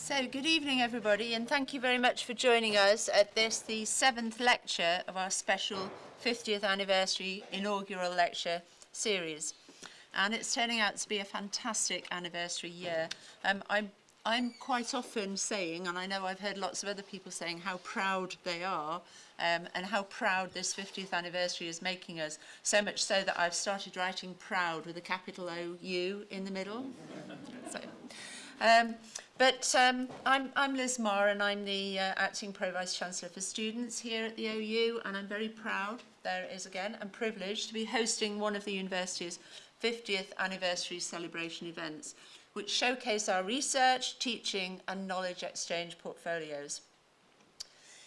So, good evening, everybody, and thank you very much for joining us at this, the seventh lecture of our special 50th anniversary inaugural lecture series. And it's turning out to be a fantastic anniversary year. Um, I'm, I'm quite often saying, and I know I've heard lots of other people saying how proud they are um, and how proud this 50th anniversary is making us, so much so that I've started writing proud with a capital O-U in the middle. so, um, but um, I'm, I'm Liz Marr and I'm the uh, Acting Pro-Vice-Chancellor for Students here at the OU and I'm very proud, there it is again, and privileged to be hosting one of the university's 50th anniversary celebration events, which showcase our research, teaching and knowledge exchange portfolios.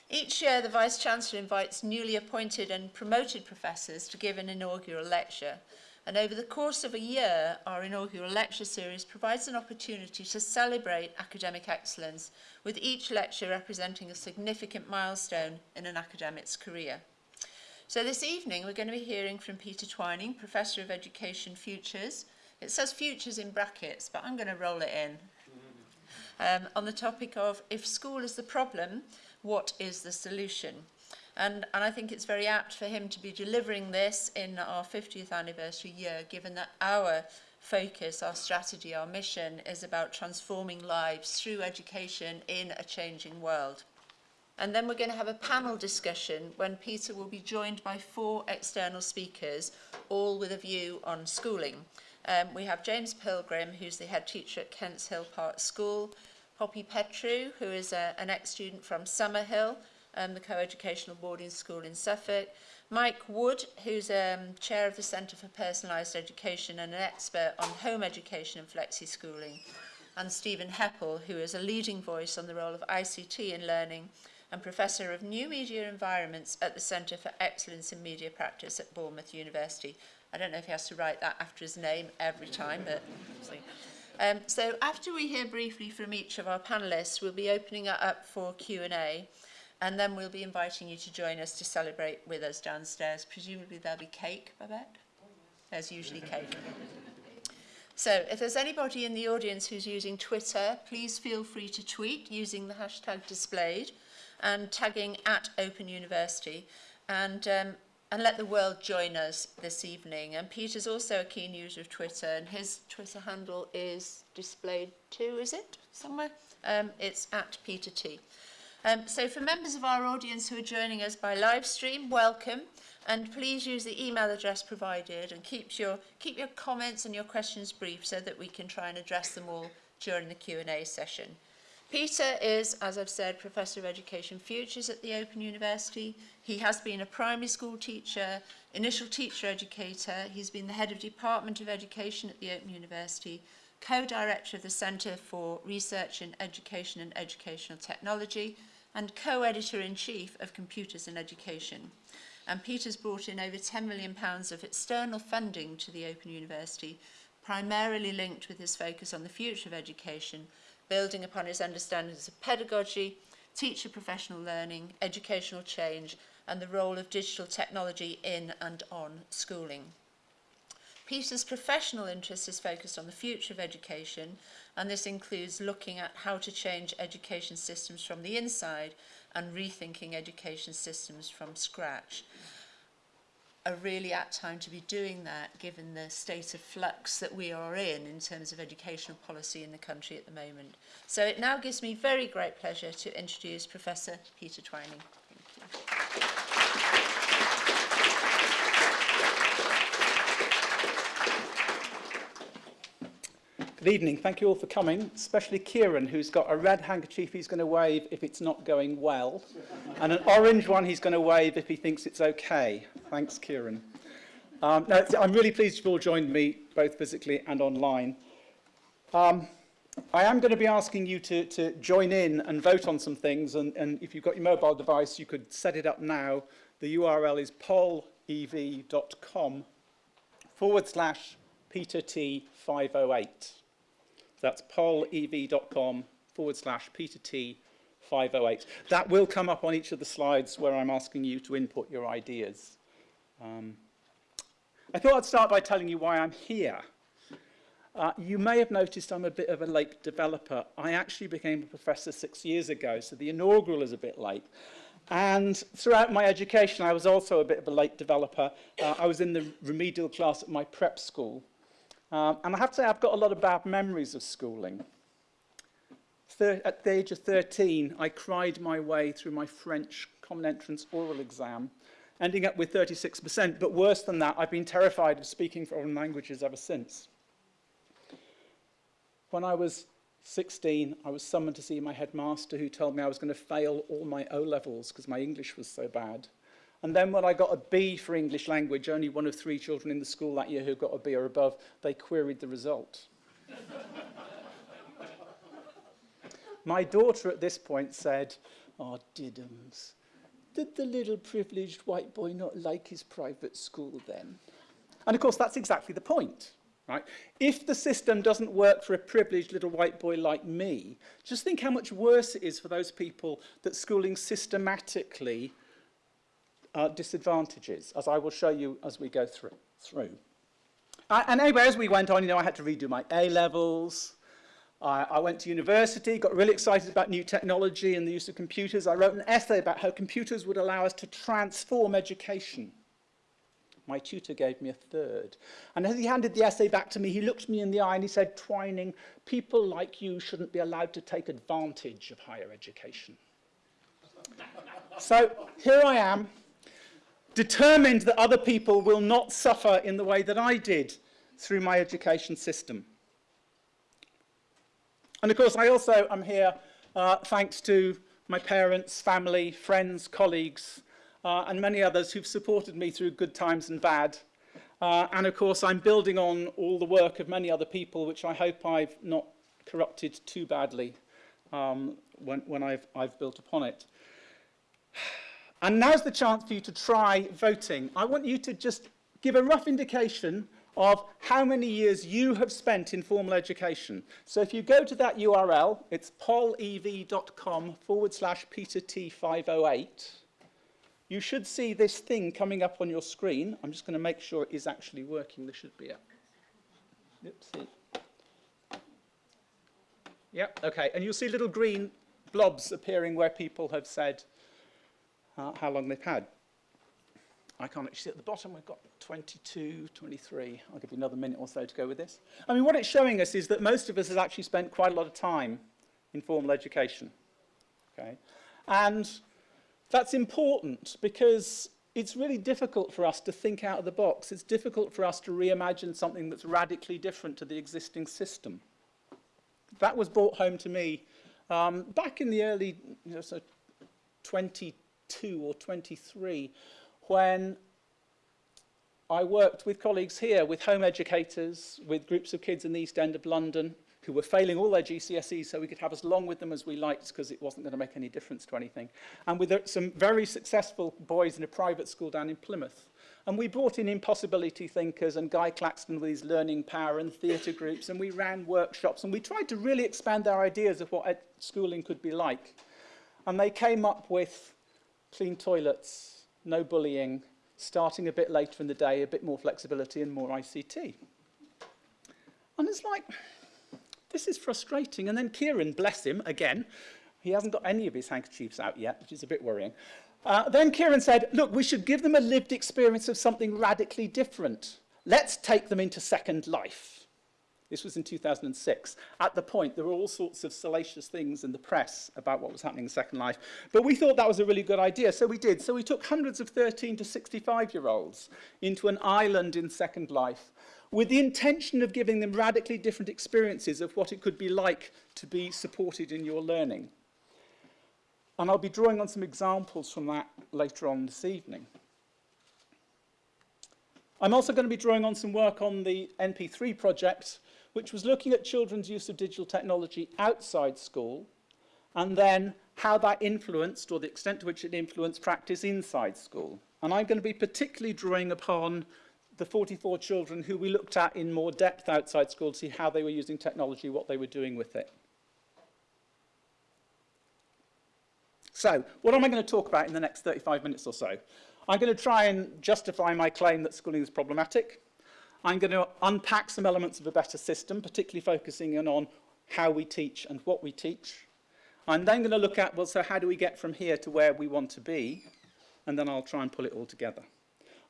Each year, the Vice-Chancellor invites newly appointed and promoted professors to give an inaugural lecture, And over the course of a year, our inaugural lecture series provides an opportunity to celebrate academic excellence, with each lecture representing a significant milestone in an academic's career. So this evening, we're going to be hearing from Peter Twining, Professor of Education Futures. It says futures in brackets, but I'm going to roll it in. Um, on the topic of if school is the problem, what is the solution? And, and I think it's very apt for him to be delivering this in our 50th anniversary year, given that our focus, our strategy, our mission is about transforming lives through education in a changing world. And then we're going to have a panel discussion when Peter will be joined by four external speakers, all with a view on schooling. Um, we have James Pilgrim, who's the head teacher at Kents Hill Park School, Poppy Petru, who is a, an ex-student from Summerhill, um, the co-educational boarding school in Suffolk. Mike Wood, who's um, chair of the Centre for Personalised Education and an expert on home education and flexi-schooling. And Stephen Heppel, who is a leading voice on the role of ICT in learning and Professor of New Media Environments at the Centre for Excellence in Media Practice at Bournemouth University. I don't know if he has to write that after his name every time, but... um, so after we hear briefly from each of our panellists, we'll be opening it up for Q&A. And then we'll be inviting you to join us to celebrate with us downstairs. Presumably there'll be cake, Babette? There's usually cake. So if there's anybody in the audience who's using Twitter, please feel free to tweet using the hashtag displayed and tagging at Open University. And, um, and let the world join us this evening. And Peter's also a keen user of Twitter, and his Twitter handle is displayed too, is it? Somewhere? Um, it's at Peter T. Um, so for members of our audience who are joining us by live stream, welcome. And please use the email address provided and keep your, keep your comments and your questions brief so that we can try and address them all during the Q&A session. Peter is, as I've said, Professor of Education Futures at the Open University. He has been a primary school teacher, initial teacher educator. He's been the head of Department of Education at the Open University, co-director of the Centre for Research in Education and Educational Technology, and co-editor-in-chief of Computers in Education. And Peter's brought in over £10 million of external funding to the Open University, primarily linked with his focus on the future of education, building upon his understandings of pedagogy, teacher professional learning, educational change, and the role of digital technology in and on schooling. Peter's professional interest is focused on the future of education, and this includes looking at how to change education systems from the inside and rethinking education systems from scratch. A really apt time to be doing that given the state of flux that we are in in terms of educational policy in the country at the moment. So it now gives me very great pleasure to introduce Professor Peter Twining. Good evening. Thank you all for coming, especially Kieran, who's got a red handkerchief he's going to wave if it's not going well, and an orange one he's going to wave if he thinks it's okay. Thanks, Kieran. Um, no, I'm really pleased you've all joined me, both physically and online. Um, I am going to be asking you to, to join in and vote on some things, and, and if you've got your mobile device, you could set it up now. The URL is pollev.com forward slash Peter T 508. That's pollev.com forward slash Peter T 508. That will come up on each of the slides where I'm asking you to input your ideas. Um, I thought I'd start by telling you why I'm here. Uh, you may have noticed I'm a bit of a late developer. I actually became a professor six years ago, so the inaugural is a bit late. And throughout my education, I was also a bit of a late developer. Uh, I was in the remedial class at my prep school. Um, and I have to say, I've got a lot of bad memories of schooling. Thir at the age of 13, I cried my way through my French common entrance oral exam, ending up with 36%. But worse than that, I've been terrified of speaking foreign languages ever since. When I was 16, I was summoned to see my headmaster who told me I was going to fail all my O-levels because my English was so bad. And then when I got a B for English language, only one of three children in the school that year who got a B or above, they queried the result. my daughter at this point said, oh, Diddums, did the little privileged white boy not like his private school then? And of course, that's exactly the point. Right? If the system doesn't work for a privileged little white boy like me, just think how much worse it is for those people that schooling systematically uh, disadvantages, as I will show you as we go through. through. And anyway, as we went on, you know, I had to redo my A-levels. I went to university, got really excited about new technology and the use of computers. I wrote an essay about how computers would allow us to transform education. My tutor gave me a third. And as he handed the essay back to me, he looked me in the eye and he said, Twining, people like you shouldn't be allowed to take advantage of higher education. so here I am, determined that other people will not suffer in the way that I did through my education system. And of course, I also am here uh, thanks to my parents, family, friends, colleagues, uh, and many others who've supported me through good times and bad. Uh, and of course, I'm building on all the work of many other people, which I hope I've not corrupted too badly um, when, when I've, I've built upon it. And now's the chance for you to try voting. I want you to just give a rough indication of how many years you have spent in formal education. So if you go to that URL, it's pollev.com forward slash Peter T508. You should see this thing coming up on your screen. I'm just going to make sure it is actually working. There should be a... Oopsie. Yep, okay. And you'll see little green blobs appearing where people have said uh, how long they've had. I can't actually see at the bottom, we've got 22, 23. I'll give you another minute or so to go with this. I mean, what it's showing us is that most of us has actually spent quite a lot of time in formal education. Okay? And that's important because it's really difficult for us to think out of the box. It's difficult for us to reimagine something that's radically different to the existing system. That was brought home to me um, back in the early, you know, so 22 or 23, when I worked with colleagues here, with home educators, with groups of kids in the East End of London who were failing all their GCSEs so we could have as long with them as we liked because it wasn't going to make any difference to anything. And with uh, some very successful boys in a private school down in Plymouth. And we brought in impossibility thinkers and Guy Claxton with his learning power and theatre groups and we ran workshops and we tried to really expand our ideas of what schooling could be like. And they came up with clean toilets, no bullying, starting a bit later in the day, a bit more flexibility and more ICT. And it's like, this is frustrating. And then Kieran, bless him, again, he hasn't got any of his handkerchiefs out yet, which is a bit worrying. Uh, then Kieran said, look, we should give them a lived experience of something radically different. Let's take them into Second Life. This was in 2006. At the point, there were all sorts of salacious things in the press about what was happening in Second Life. But we thought that was a really good idea, so we did. So we took hundreds of 13 to 65-year-olds into an island in Second Life with the intention of giving them radically different experiences of what it could be like to be supported in your learning. And I'll be drawing on some examples from that later on this evening. I'm also going to be drawing on some work on the NP3 project, which was looking at children's use of digital technology outside school and then how that influenced or the extent to which it influenced practice inside school. And I'm going to be particularly drawing upon the 44 children who we looked at in more depth outside school to see how they were using technology, what they were doing with it. So, what am I going to talk about in the next 35 minutes or so? I'm going to try and justify my claim that schooling is problematic. I'm going to unpack some elements of a better system, particularly focusing in on how we teach and what we teach. I'm then going to look at, well, so how do we get from here to where we want to be? And then I'll try and pull it all together.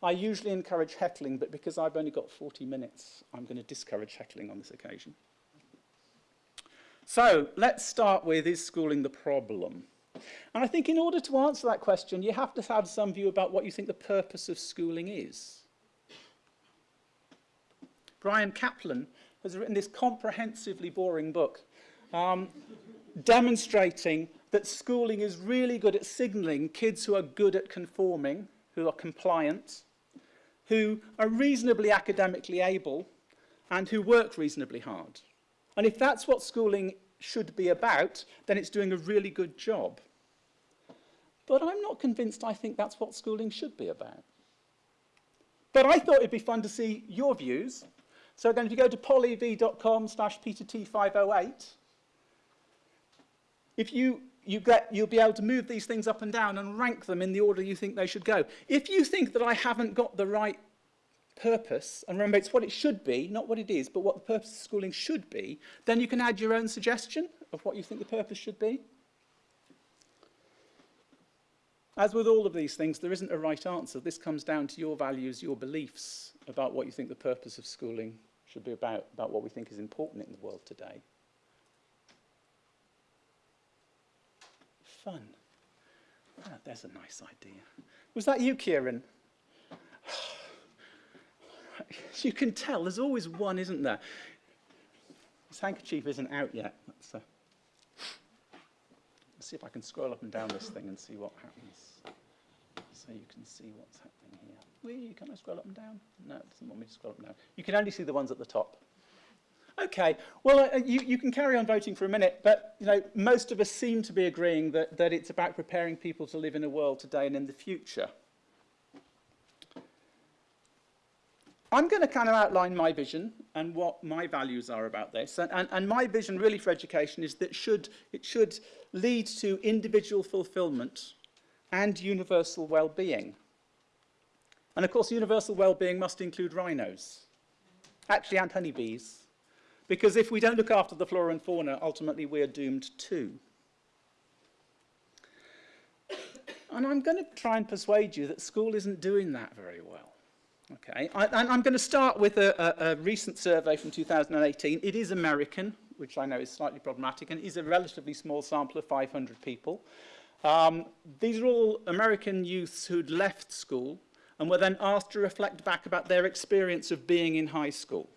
I usually encourage heckling, but because I've only got 40 minutes, I'm going to discourage heckling on this occasion. So let's start with, is schooling the problem? And I think in order to answer that question, you have to have some view about what you think the purpose of schooling is. Bryan Caplan has written this comprehensively boring book um, demonstrating that schooling is really good at signalling kids who are good at conforming, who are compliant, who are reasonably academically able, and who work reasonably hard. And if that's what schooling should be about, then it's doing a really good job. But I'm not convinced I think that's what schooling should be about. But I thought it'd be fun to see your views. So again, if you go to pollev.com slash petert508, if you, you get, you'll be able to move these things up and down and rank them in the order you think they should go. If you think that I haven't got the right purpose, and remember it's what it should be, not what it is, but what the purpose of schooling should be, then you can add your own suggestion of what you think the purpose should be. As with all of these things, there isn't a right answer. This comes down to your values, your beliefs about what you think the purpose of schooling should be about, about what we think is important in the world today. Fun. Ah, there's a nice idea. Was that you, Kieran? As you can tell, there's always one, isn't there? This handkerchief isn't out yet. Let's, let's see if I can scroll up and down this thing and see what happens. So you can see what's happening. Wee, can I scroll up and down? No, it doesn't want me to scroll up and down. You can only see the ones at the top. Okay, well, uh, you, you can carry on voting for a minute, but you know, most of us seem to be agreeing that, that it's about preparing people to live in a world today and in the future. I'm going to kind of outline my vision and what my values are about this. And, and, and my vision really for education is that should, it should lead to individual fulfillment and universal well-being. And of course, universal well-being must include rhinos, actually, and honeybees. Because if we don't look after the flora and fauna, ultimately we're doomed too. And I'm going to try and persuade you that school isn't doing that very well. Okay, I, and I'm going to start with a, a, a recent survey from 2018. It is American, which I know is slightly problematic, and is a relatively small sample of 500 people. Um, these are all American youths who'd left school and were then asked to reflect back about their experience of being in high school.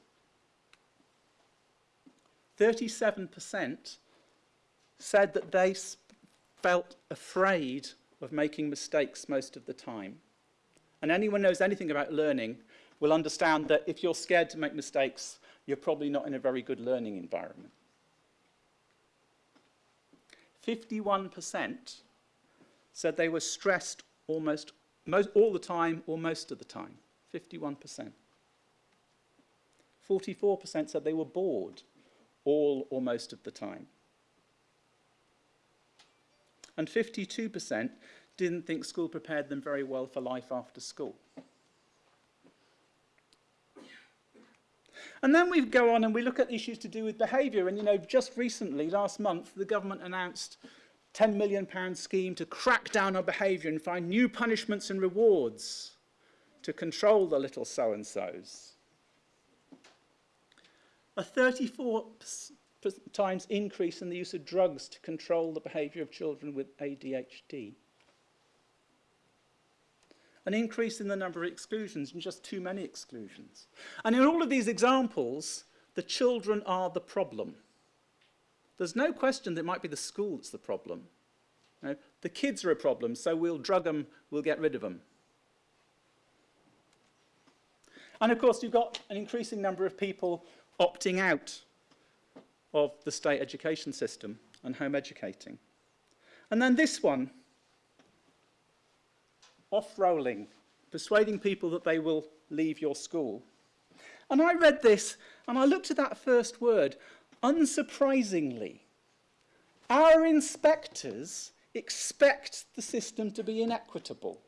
37% said that they felt afraid of making mistakes most of the time. And anyone knows anything about learning will understand that if you're scared to make mistakes, you're probably not in a very good learning environment. 51% said they were stressed almost most, all the time or most of the time. 51%. 44% said they were bored all or most of the time. And 52% didn't think school prepared them very well for life after school. And then we go on and we look at issues to do with behaviour. And, you know, just recently, last month, the government announced £10 million scheme to crack down on behaviour and find new punishments and rewards to control the little so-and-sos. A 34 times increase in the use of drugs to control the behaviour of children with ADHD. An increase in the number of exclusions and just too many exclusions. And in all of these examples, the children are the problem. There's no question that it might be the school that's the problem. You the kids are a problem, so we'll drug them, we'll get rid of them. And of course, you've got an increasing number of people opting out of the state education system and home educating. And then this one, off-rolling, persuading people that they will leave your school. And I read this and I looked at that first word, unsurprisingly. Our inspectors expect the system to be inequitable.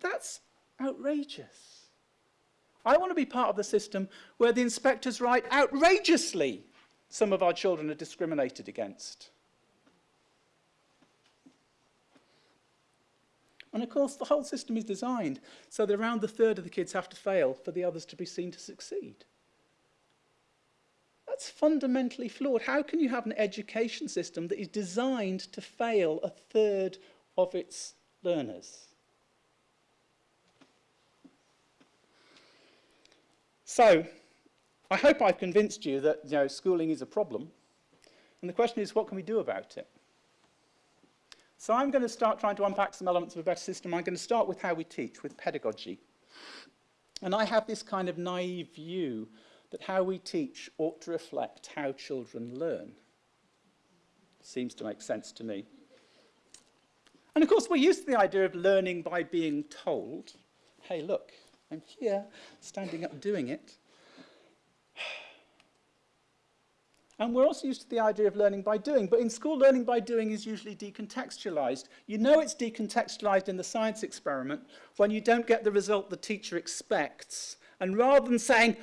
That's outrageous. I want to be part of the system where the inspectors write outrageously some of our children are discriminated against. And of course, the whole system is designed so that around a third of the kids have to fail for the others to be seen to succeed. That's fundamentally flawed. How can you have an education system that is designed to fail a third of its learners? So, I hope I've convinced you that you know, schooling is a problem. And the question is, what can we do about it? So I'm going to start trying to unpack some elements of a better system. I'm going to start with how we teach, with pedagogy. And I have this kind of naive view that how we teach ought to reflect how children learn. Seems to make sense to me. And of course, we're used to the idea of learning by being told. Hey, look, I'm here, standing up doing it. And we're also used to the idea of learning by doing, but in school, learning by doing is usually decontextualized. You know it's decontextualized in the science experiment when you don't get the result the teacher expects. And rather than saying,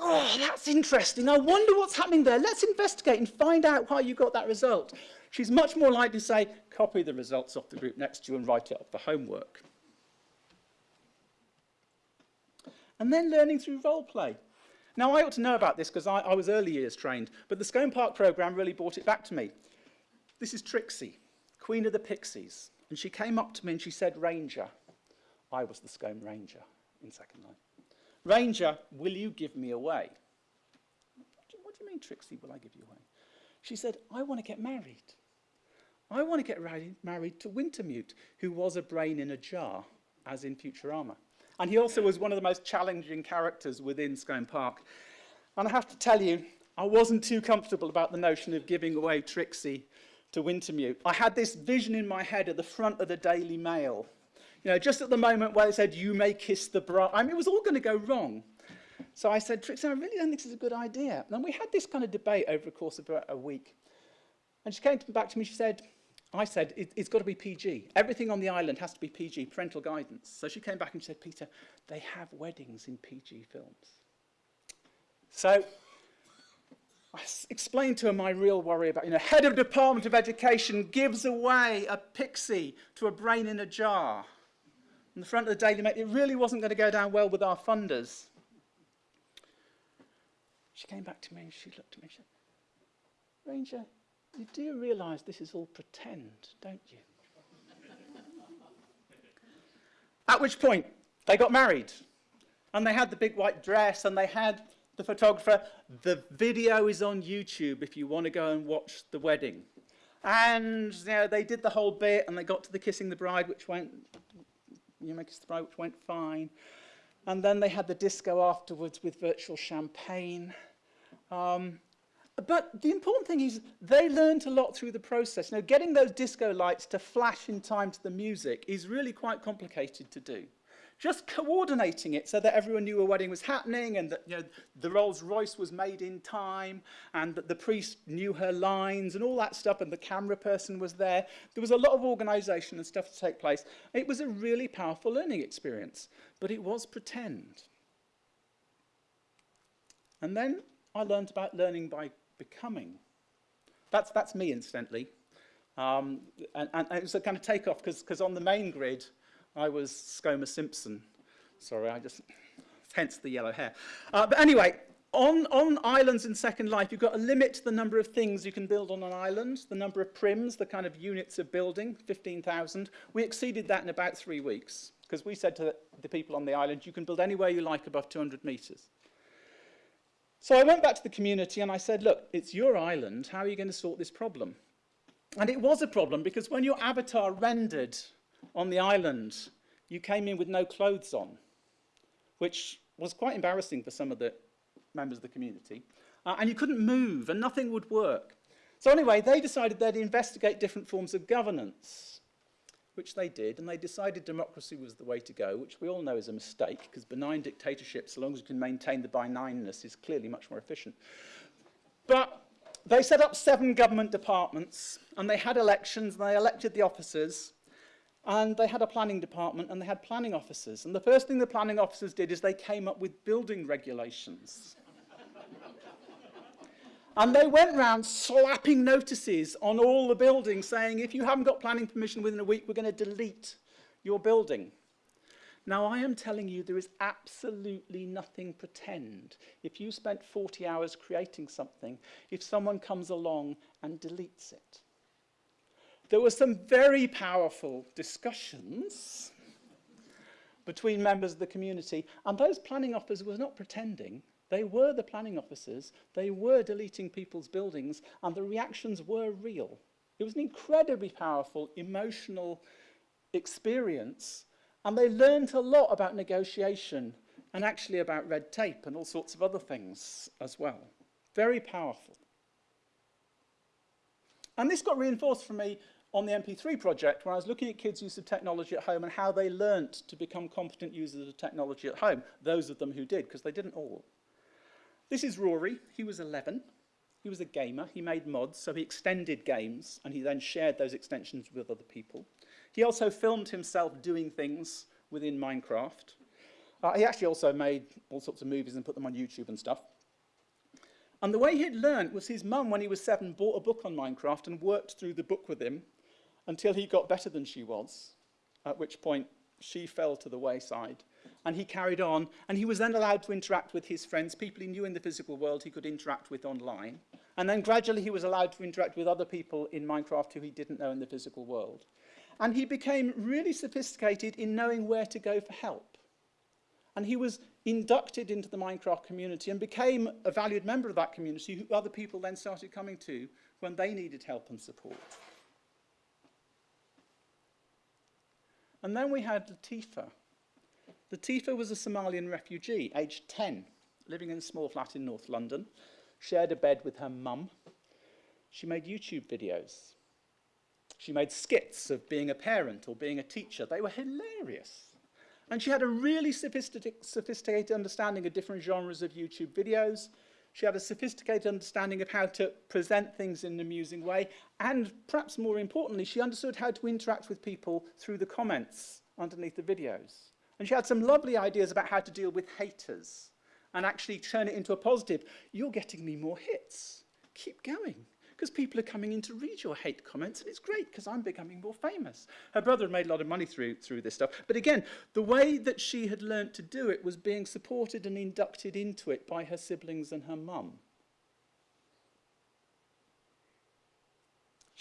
oh, that's interesting, I wonder what's happening there, let's investigate and find out why you got that result, she's much more likely to say, copy the results off the group next to you and write it up for homework. And then learning through role play. Now, I ought to know about this because I, I was early years trained, but the Schome Park programme really brought it back to me. This is Trixie, Queen of the Pixies. And she came up to me and she said, Ranger. I was the Schome Ranger in Second Life. Ranger, will you give me away? What do you mean, Trixie, will I give you away? She said, I want to get married. I want to get married to Wintermute, who was a brain in a jar, as in Futurama. And he also was one of the most challenging characters within Schome Park. And I have to tell you, I wasn't too comfortable about the notion of giving away Trixie to Wintermute. I had this vision in my head at the front of the Daily Mail. You know, just at the moment where they said, you may kiss the bride. I mean, it was all going to go wrong. So I said, Trixie, I really don't think this is a good idea. And we had this kind of debate over the course of a week. And she came back to me, she said, I said, it, it's got to be PG. Everything on the island has to be PG, parental guidance. So she came back and said, Peter, they have weddings in PG films. So I explained to her my real worry about, you know, head of Department of Education gives away a pixie to a brain in a jar. On the front of the Daily Mail, it really wasn't going to go down well with our funders. She came back to me and she looked at me and said, Ranger, you do realise this is all pretend, don't you? At which point, they got married. And they had the big white dress, and they had the photographer. The video is on YouTube if you want to go and watch the wedding. And you know, they did the whole bit, and they got to the kissing the bride, which went, Eumachus the Bride, which went fine. And then they had the disco afterwards with virtual champagne. Um, but the important thing is they learned a lot through the process. Now, getting those disco lights to flash in time to the music is really quite complicated to do. Just coordinating it so that everyone knew a wedding was happening and that you know, the Rolls Royce was made in time and that the priest knew her lines and all that stuff and the camera person was there. There was a lot of organisation and stuff to take place. It was a really powerful learning experience, but it was pretend. And then I learned about learning by becoming. That's, that's me, incidentally. Um, and, and, it was a kind of takeoff because on the main grid, I was Scoma Simpson. Sorry, I just, hence the yellow hair. Uh, but anyway, on, on islands in Second Life, you've got a limit to the number of things you can build on an island, the number of prims, the kind of units of building, 15,000. We exceeded that in about three weeks because we said to the people on the island, you can build anywhere you like above 200 meters. So I went back to the community and I said, look, it's your island. How are you going to sort this problem? And it was a problem because when your avatar rendered on the island, you came in with no clothes on, which was quite embarrassing for some of the members of the community. Uh, and you couldn't move and nothing would work. So anyway, they decided they'd investigate different forms of governance, which they did, and they decided democracy was the way to go, which we all know is a mistake, because benign dictatorship, so long as you can maintain the benignness, is clearly much more efficient. But they set up seven government departments, and they had elections, and they elected the officers, And they had a planning department and they had planning officers. And the first thing the planning officers did is they came up with building regulations. and they went round slapping notices on all the buildings saying, if you haven't got planning permission within a week, we're going to delete your building. Now, I am telling you, there is absolutely nothing pretend. If you spent 40 hours creating something, if someone comes along and deletes it, There were some very powerful discussions between members of the community, and those planning officers were not pretending. They were the planning officers, they were deleting people's buildings, and the reactions were real. It was an incredibly powerful emotional experience and they learned a lot about negotiation and actually about red tape and all sorts of other things as well. Very powerful. And this got reinforced for me on the NP3 project where I was looking at kids' use of technology at home and how they learnt to become competent users of technology at home, those of them who did, because they didn't all. This is Rory. He was 11. He was a gamer. He made mods, so he extended games, and he then shared those extensions with other people. He also filmed himself doing things within Minecraft. Uh, he actually also made all sorts of movies and put them on YouTube and stuff. And the way he'd learned was his mum, when he was seven, bought a book on Minecraft and worked through the book with him until he got better than she was, at which point she fell to the wayside. And he carried on, and he was then allowed to interact with his friends, people he knew in the physical world he could interact with online. And then gradually he was allowed to interact with other people in Minecraft who he didn't know in the physical world. And he became really sophisticated in knowing where to go for help. And he was inducted into the Minecraft community and became a valued member of that community who other people then started coming to when they needed help and support. And then we had Latifa. Latifa was a Somalian refugee, aged 10, living in a small flat in North London, shared a bed with her mum. She made YouTube videos. She made skits of being a parent or being a teacher. They were hilarious. And she had a really sophisticated, sophisticated understanding of different genres of YouTube videos. She had a sophisticated understanding of how to present things in an amusing way, and perhaps more importantly, she understood how to interact with people through the comments underneath the videos. And she had some lovely ideas about how to deal with haters and actually turn it into a positive. You're getting me more hits. Keep going because people are coming in to read your hate comments, and it's great because I'm becoming more famous. Her brother had made a lot of money through, through this stuff. But again, the way that she had learned to do it was being supported and inducted into it by her siblings and her mum.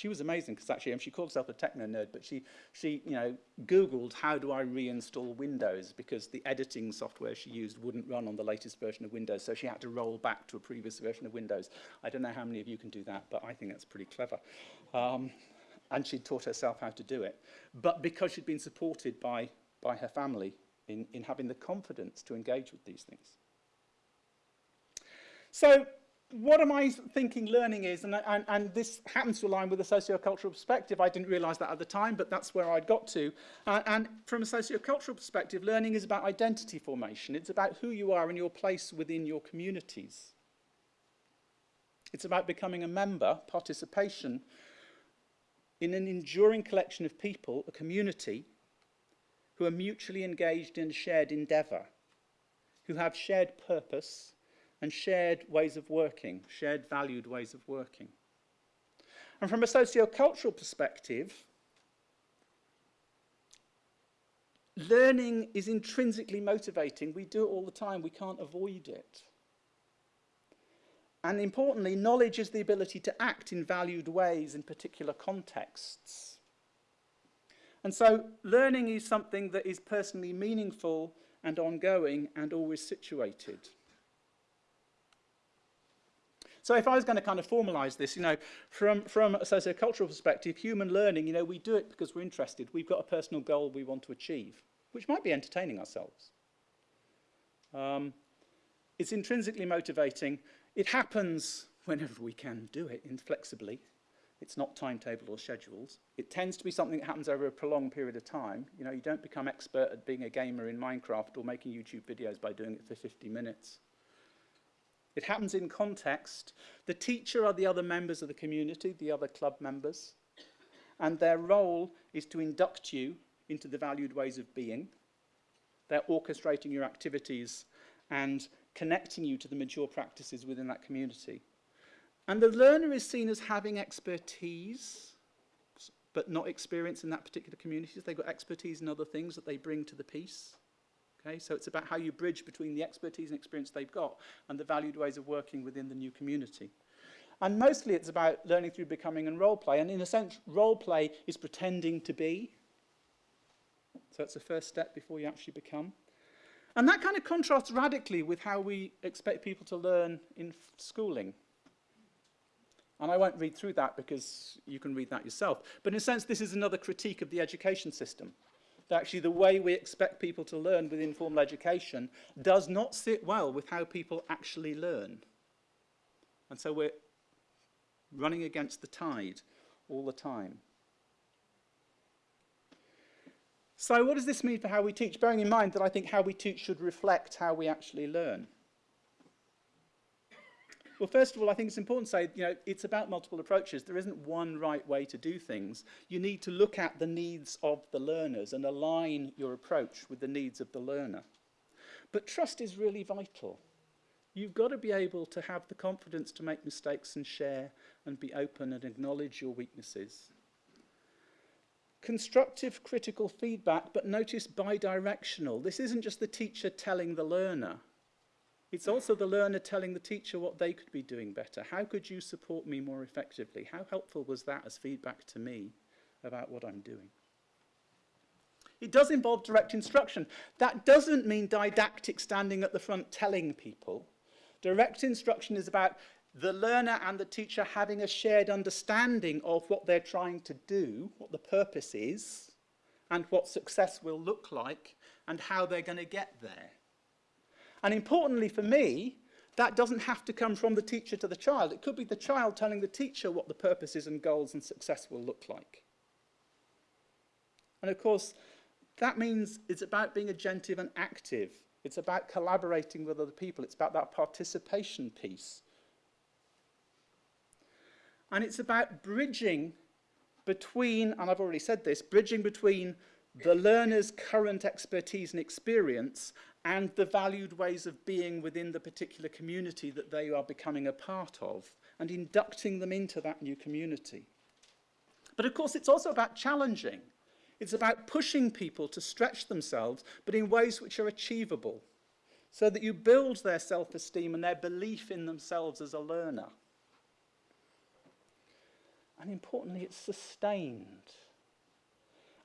She was amazing because actually, she called herself a techno nerd, but she, she, you know, Googled how do I reinstall Windows because the editing software she used wouldn't run on the latest version of Windows, so she had to roll back to a previous version of Windows. I don't know how many of you can do that, but I think that's pretty clever. Um, and she'd taught herself how to do it. But because she'd been supported by, by her family in, in having the confidence to engage with these things. So what am I thinking learning is, and, and, and this happens to align with a sociocultural perspective, I didn't realize that at the time, but that's where I'd got to. Uh, and from a sociocultural perspective, learning is about identity formation. It's about who you are and your place within your communities. It's about becoming a member, participation, in an enduring collection of people, a community, who are mutually engaged in shared endeavour, who have shared purpose, and shared ways of working, shared valued ways of working. And from a sociocultural perspective, learning is intrinsically motivating. We do it all the time. We can't avoid it. And importantly, knowledge is the ability to act in valued ways in particular contexts. And so learning is something that is personally meaningful and ongoing and always situated. So if I was going to kind of formalize this, you know, from, from a sociocultural perspective, human learning, you know, we do it because we're interested. We've got a personal goal we want to achieve, which might be entertaining ourselves. Um, it's intrinsically motivating. It happens whenever we can do it inflexibly. It's not timetabled or scheduled. It tends to be something that happens over a prolonged period of time. You know, you don't become expert at being a gamer in Minecraft or making YouTube videos by doing it for 50 minutes. It happens in context. The teacher are the other members of the community, the other club members, and their role is to induct you into the valued ways of being. They're orchestrating your activities and connecting you to the mature practices within that community. And the learner is seen as having expertise, but not experience in that particular community. They've got expertise in other things that they bring to the piece. Okay, so it's about how you bridge between the expertise and experience they've got and the valued ways of working within the new community. And mostly it's about learning through becoming and role play. And in a sense, role play is pretending to be. So it's the first step before you actually become. And that kind of contrasts radically with how we expect people to learn in schooling. And I won't read through that because you can read that yourself. But in a sense, this is another critique of the education system actually the way we expect people to learn with informal education does not sit well with how people actually learn. And so we're running against the tide all the time. So what does this mean for how we teach? Bearing in mind that I think how we teach should reflect how we actually learn. Well, first of all, I think it's important to say, you know, it's about multiple approaches. There isn't one right way to do things. You need to look at the needs of the learners and align your approach with the needs of the learner. But trust is really vital. You've got to be able to have the confidence to make mistakes and share and be open and acknowledge your weaknesses. Constructive critical feedback, but notice bidirectional. This isn't just the teacher telling the learner. It's also the learner telling the teacher what they could be doing better. How could you support me more effectively? How helpful was that as feedback to me about what I'm doing? It does involve direct instruction. That doesn't mean didactic standing at the front telling people. Direct instruction is about the learner and the teacher having a shared understanding of what they're trying to do, what the purpose is, and what success will look like, and how they're going to get there. And importantly for me, that doesn't have to come from the teacher to the child. It could be the child telling the teacher what the purposes and goals and success will look like. And of course, that means it's about being agentive and active. It's about collaborating with other people. It's about that participation piece. And it's about bridging between, and I've already said this, bridging between the learner's current expertise and experience and the valued ways of being within the particular community that they are becoming a part of and inducting them into that new community. But of course, it's also about challenging. It's about pushing people to stretch themselves, but in ways which are achievable, so that you build their self-esteem and their belief in themselves as a learner. And importantly, it's sustained.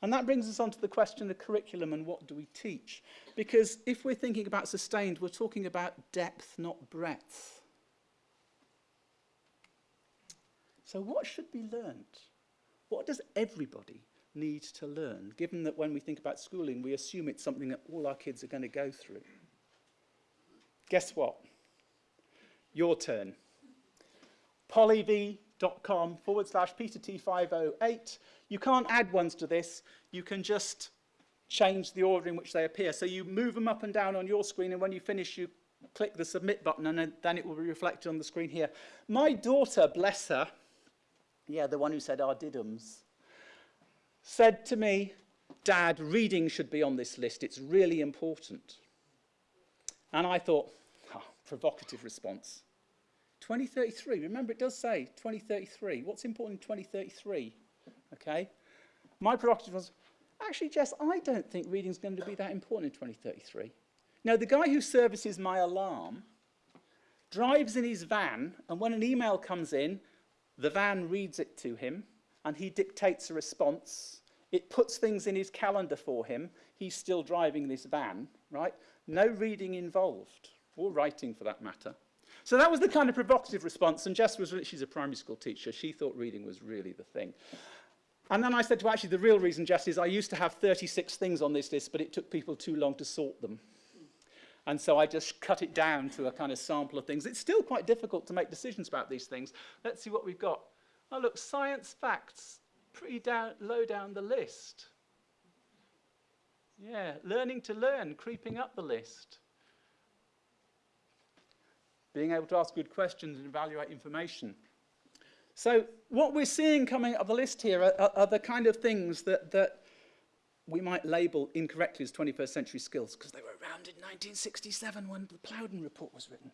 And that brings us on to the question of curriculum and what do we teach? Because if we're thinking about sustained, we're talking about depth, not breadth. So what should be learnt? What does everybody need to learn, given that when we think about schooling, we assume it's something that all our kids are going to go through? Guess what? Your turn. pollev.com forward slash Peter T508 you can't add ones to this. You can just change the order in which they appear. So you move them up and down on your screen, and when you finish, you click the submit button, and then it will be reflected on the screen here. My daughter, bless her, yeah, the one who said our didums, said to me, Dad, reading should be on this list. It's really important. And I thought, oh, provocative response. 2033, remember it does say 2033. What's important in 2033? okay? My prerogative was, actually, Jess, I don't think reading's going to be that important in 2033. Now, the guy who services my alarm drives in his van, and when an email comes in, the van reads it to him, and he dictates a response. It puts things in his calendar for him. He's still driving this van, right? No reading involved, or writing for that matter. So that was the kind of provocative response, and Jess was, she's a primary school teacher, she thought reading was really the thing. And then I said to actually the real reason, Jess, is I used to have 36 things on this list, but it took people too long to sort them. And so I just cut it down to a kind of sample of things. It's still quite difficult to make decisions about these things. Let's see what we've got. Oh, look, science facts, pretty down, low down the list. Yeah, learning to learn, creeping up the list. Being able to ask good questions and evaluate information. So what we're seeing coming up the list here are, are, are, the kind of things that, that we might label incorrectly as 21st century skills because they were around in 1967 when the Plowden report was written.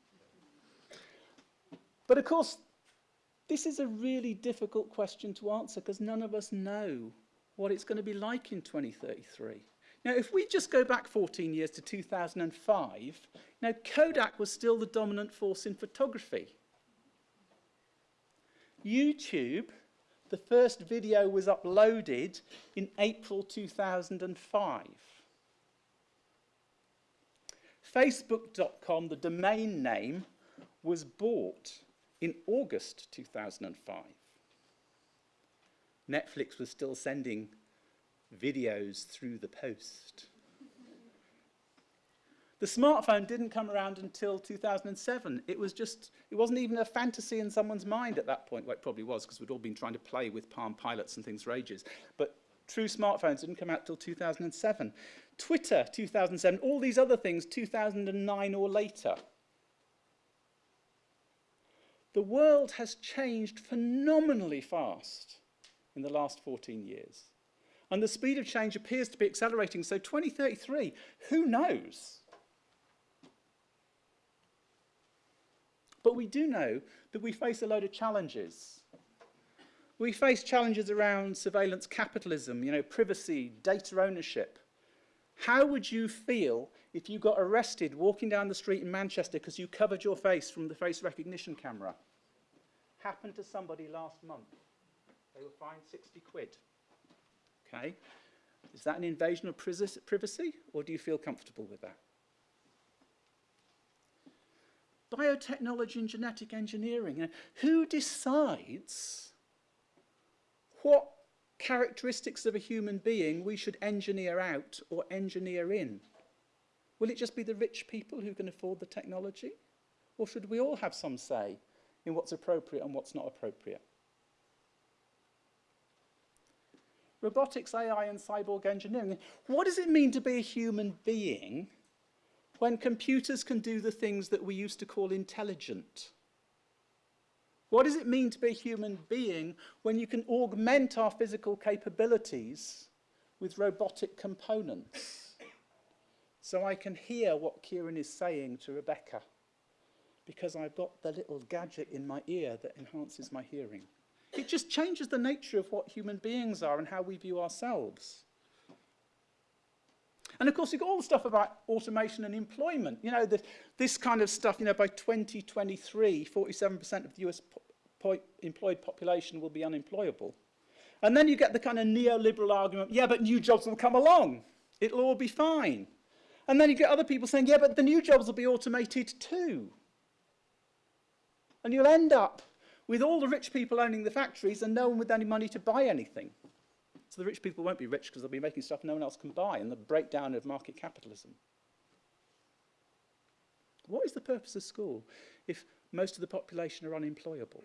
But of course, this is a really difficult question to answer because none of us know what it's going to be like in 2033. Now, if we just go back 14 years to 2005, now Kodak was still the dominant force in photography. YouTube, the first video was uploaded in April 2005. Facebook.com, the domain name, was bought in August 2005. Netflix was still sending videos through the post. The smartphone didn't come around until 2007. It was just, it wasn't even a fantasy in someone's mind at that point. Well, it probably was because we'd all been trying to play with Palm Pilots and things for ages. But true smartphones didn't come out until 2007. Twitter, 2007. All these other things, 2009 or later. The world has changed phenomenally fast in the last 14 years. And the speed of change appears to be accelerating. So 2033, who knows? But we do know that we face a load of challenges. We face challenges around surveillance capitalism, you know, privacy, data ownership. How would you feel if you got arrested walking down the street in Manchester because you covered your face from the face recognition camera? Happened to somebody last month. They were fined 60 quid. Okay? Is that an invasion of privacy, or do you feel comfortable with that? biotechnology and genetic engineering. You know, who decides what characteristics of a human being we should engineer out or engineer in? Will it just be the rich people who can afford the technology? Or should we all have some say in what's appropriate and what's not appropriate? Robotics, AI, and cyborg engineering. What does it mean to be a human being when computers can do the things that we used to call intelligent? What does it mean to be a human being when you can augment our physical capabilities with robotic components? So I can hear what Kieran is saying to Rebecca because I've got the little gadget in my ear that enhances my hearing. It just changes the nature of what human beings are and how we view ourselves. And of course, you've got all the stuff about automation and employment. You know, the, this kind of stuff, you know, by 2023, 47% of the US po employed population will be unemployable. And then you get the kind of neoliberal argument, yeah, but new jobs will come along. It'll all be fine. And then you get other people saying, yeah, but the new jobs will be automated too. And you'll end up with all the rich people owning the factories and no one with any money to buy anything. So the rich people won't be rich because they'll be making stuff no one else can buy and the breakdown of market capitalism. What is the purpose of school if most of the population are unemployable?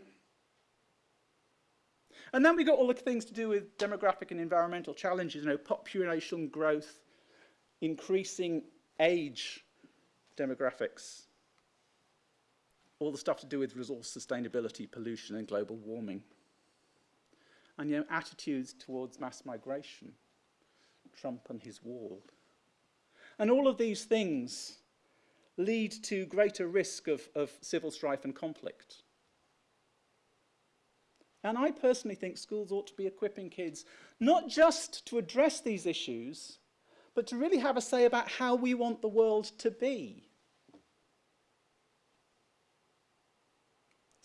And then we got all the things to do with demographic and environmental challenges, you know, population growth, increasing age demographics, all the stuff to do with resource sustainability, pollution and global warming and you know, attitudes towards mass migration, Trump and his wall. And all of these things lead to greater risk of, of civil strife and conflict. And I personally think schools ought to be equipping kids not just to address these issues, but to really have a say about how we want the world to be.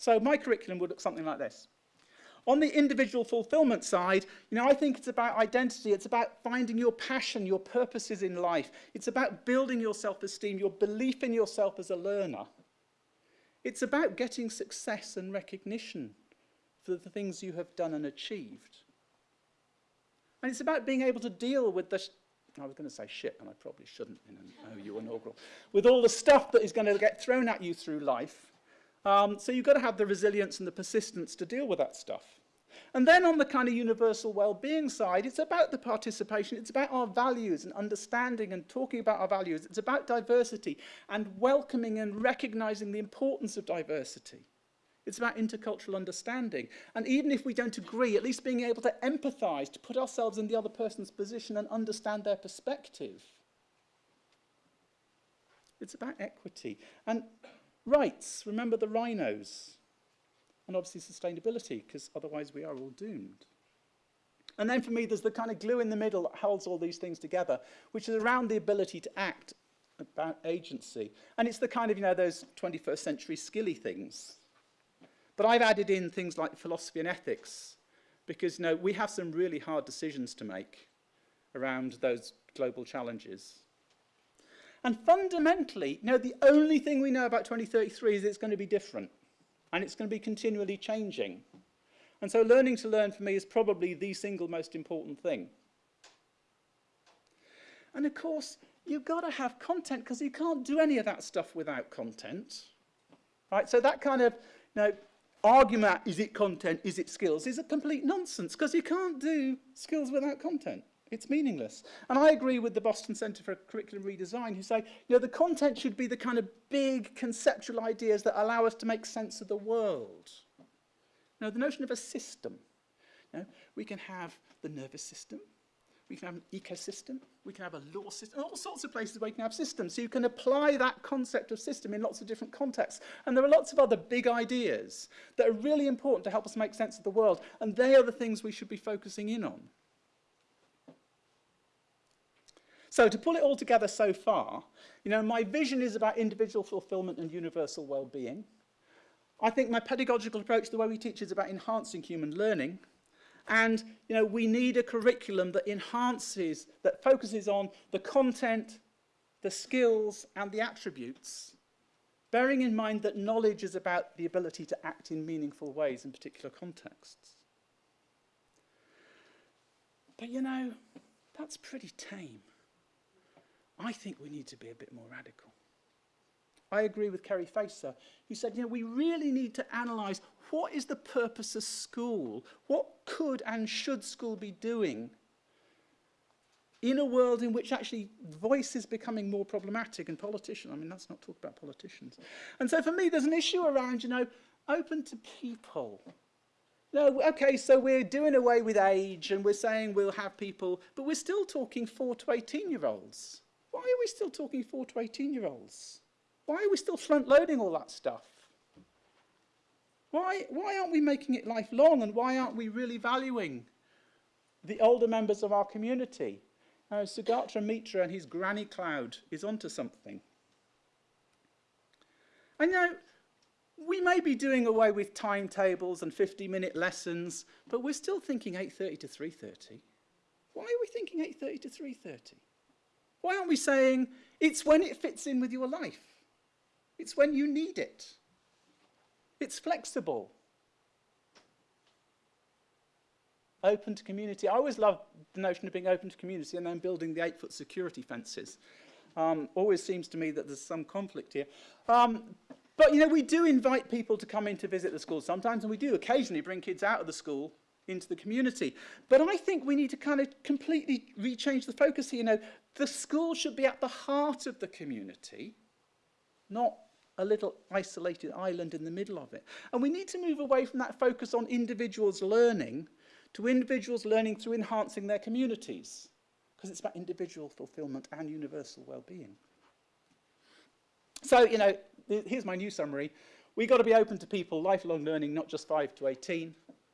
So my curriculum would look something like this. On the individual fulfillment side, you know, I think it's about identity. It's about finding your passion, your purposes in life. It's about building your self-esteem, your belief in yourself as a learner. It's about getting success and recognition for the things you have done and achieved. And it's about being able to deal with the, I was going to say shit, and I probably shouldn't in an OU inaugural, with all the stuff that is going to get thrown at you through life um, so you've got to have the resilience and the persistence to deal with that stuff. And then on the kind of universal well-being side, it's about the participation, it's about our values and understanding and talking about our values. It's about diversity and welcoming and recognizing the importance of diversity. It's about intercultural understanding. And even if we don't agree, at least being able to empathise, to put ourselves in the other person's position and understand their perspective. It's about equity. And rights, remember the rhinos. And obviously sustainability, because otherwise we are all doomed. And then for me, there's the kind of glue in the middle that holds all these things together, which is around the ability to act about agency. And it's the kind of, you know, those 21st century skilly things. But I've added in things like philosophy and ethics, because, you know, we have some really hard decisions to make around those global challenges. And fundamentally, you know, the only thing we know about 2033 is it's going to be different. And it's going to be continually changing. And so learning to learn for me is probably the single most important thing. And of course, you've got to have content because you can't do any of that stuff without content. Right? So that kind of you know, argument, is it content, is it skills, is a complete nonsense because you can't do skills without content. It's meaningless. And I agree with the Boston Centre for Curriculum Redesign who say, you know, the content should be the kind of big conceptual ideas that allow us to make sense of the world. You know, the notion of a system. You know, we can have the nervous system, we can have an ecosystem, we can have a law system, all sorts of places where you can have systems. So you can apply that concept of system in lots of different contexts. And there are lots of other big ideas that are really important to help us make sense of the world. And they are the things we should be focusing in on. So to pull it all together so far, you know, my vision is about individual fulfillment and universal well-being. I think my pedagogical approach, the way we teach, is about enhancing human learning. And you know, we need a curriculum that enhances, that focuses on the content, the skills and the attributes, bearing in mind that knowledge is about the ability to act in meaningful ways in particular contexts. But you know, that's pretty tame. I think we need to be a bit more radical. I agree with Kerry Facer, who said, you know, we really need to analyse what is the purpose of school? What could and should school be doing in a world in which actually voice is becoming more problematic and politicians, I mean, let's not talk about politicians. And so for me, there's an issue around, you know, open to people. No, okay, so we're doing away with age and we're saying we'll have people, but we're still talking 4 to 18 year olds. Why are we still talking 4 to 18 year olds? Why are we still front loading all that stuff? Why, why aren't we making it lifelong and why aren't we really valuing the older members of our community? Now, Sugata Mitra and his granny cloud is onto something. I know we may be doing away with timetables and 50-minute lessons, but we're still thinking 8.30 to 3.30. Why are we thinking 8.30 to 3.30? Why aren't we saying it's when it fits in with your life? It's when you need it. It's flexible. Open to community. I always love the notion of being open to community and then building the eight-foot security fences. Um, always seems to me that there's some conflict here. Um, but, you know, we do invite people to come in to visit the school sometimes, and we do occasionally bring kids out of the school into the community. But I think we need to kind of completely rechange the focus here. You know, The school should be at the heart of the community, not a little isolated island in the middle of it. And we need to move away from that focus on individuals learning to individuals learning through enhancing their communities, because it's about individual fulfillment and universal well-being. So, you know, here's my new summary. We've got to be open to people, lifelong learning, not just 5 to 18.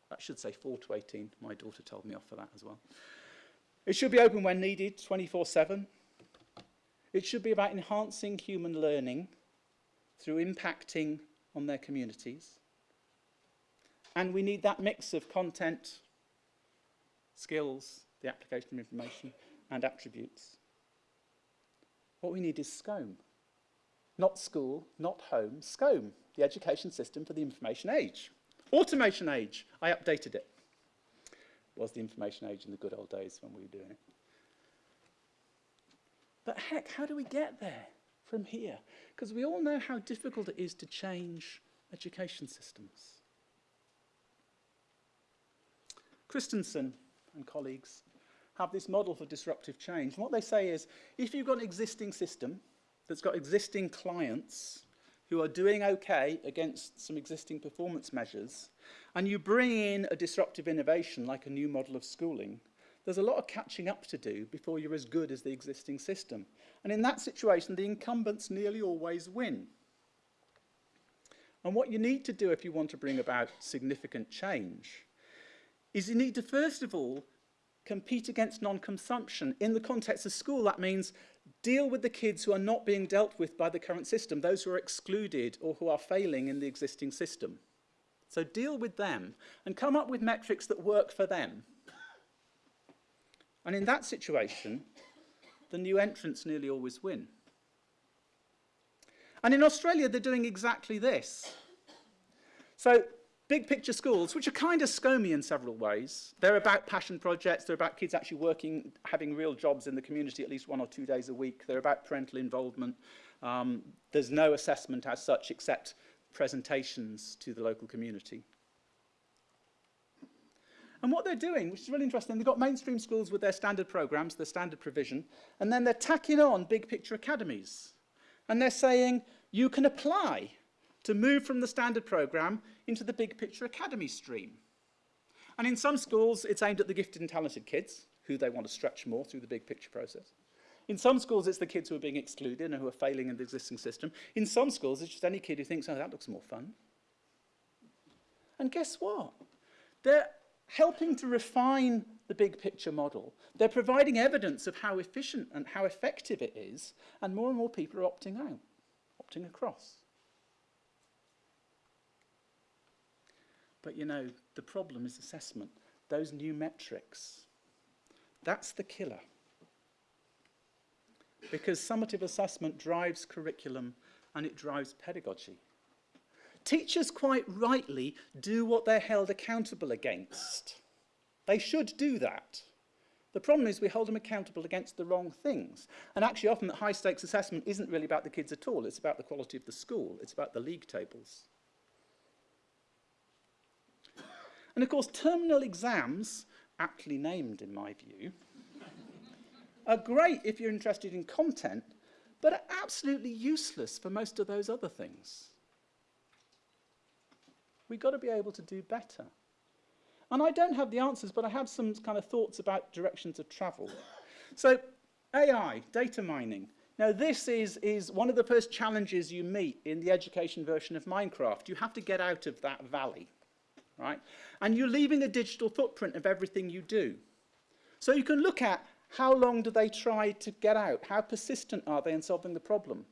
That should say 4 to 18. My daughter told me off for that as well. It should be open when needed, 24-7. It should be about enhancing human learning through impacting on their communities. And we need that mix of content, skills, the application of information, and attributes. What we need is Schome. Not school, not home, Schome, the education system for the information age. Automation age, I updated it. Was the information age in the good old days when we were doing it. But heck, how do we get there? from here? Because we all know how difficult it is to change education systems. Christensen and colleagues have this model for disruptive change. And what they say is, if you've got an existing system that's got existing clients who are doing okay against some existing performance measures, and you bring in a disruptive innovation like a new model of schooling, there's a lot of catching up to do before you're as good as the existing system. And in that situation, the incumbents nearly always win. And what you need to do if you want to bring about significant change is you need to first of all compete against non-consumption. In the context of school, that means deal with the kids who are not being dealt with by the current system, those who are excluded or who are failing in the existing system. So deal with them and come up with metrics that work for them. And in that situation, the new entrants nearly always win. And in Australia, they're doing exactly this. So big picture schools, which are kind of SCOMY in several ways. They're about passion projects, they're about kids actually working, having real jobs in the community at least one or two days a week. They're about parental involvement. Um, there's no assessment as such except presentations to the local community. And what they're doing, which is really interesting, they've got mainstream schools with their standard programs, their standard provision, and then they're tacking on big picture academies. And they're saying, you can apply to move from the standard program into the big picture academy stream. And in some schools, it's aimed at the gifted and talented kids, who they want to stretch more through the big picture process. In some schools, it's the kids who are being excluded and who are failing in the existing system. In some schools, it's just any kid who thinks, oh, that looks more fun. And guess what? They're helping to refine the big picture model. They're providing evidence of how efficient and how effective it is, and more and more people are opting out, opting across. But you know, the problem is assessment. Those new metrics, that's the killer. Because summative assessment drives curriculum and it drives pedagogy. Teachers quite rightly do what they're held accountable against. They should do that. The problem is we hold them accountable against the wrong things. And actually often that high stakes assessment isn't really about the kids at all. It's about the quality of the school. It's about the league tables. And of course terminal exams, aptly named in my view, are great if you're interested in content, but are absolutely useless for most of those other things. We've got to be able to do better. And I don't have the answers, but I have some kind of thoughts about directions of travel. So AI, data mining. Now this is, is one of the first challenges you meet in the education version of Minecraft. You have to get out of that valley, right? And you're leaving a digital footprint of everything you do. So you can look at how long do they try to get out? How persistent are they in solving the problem?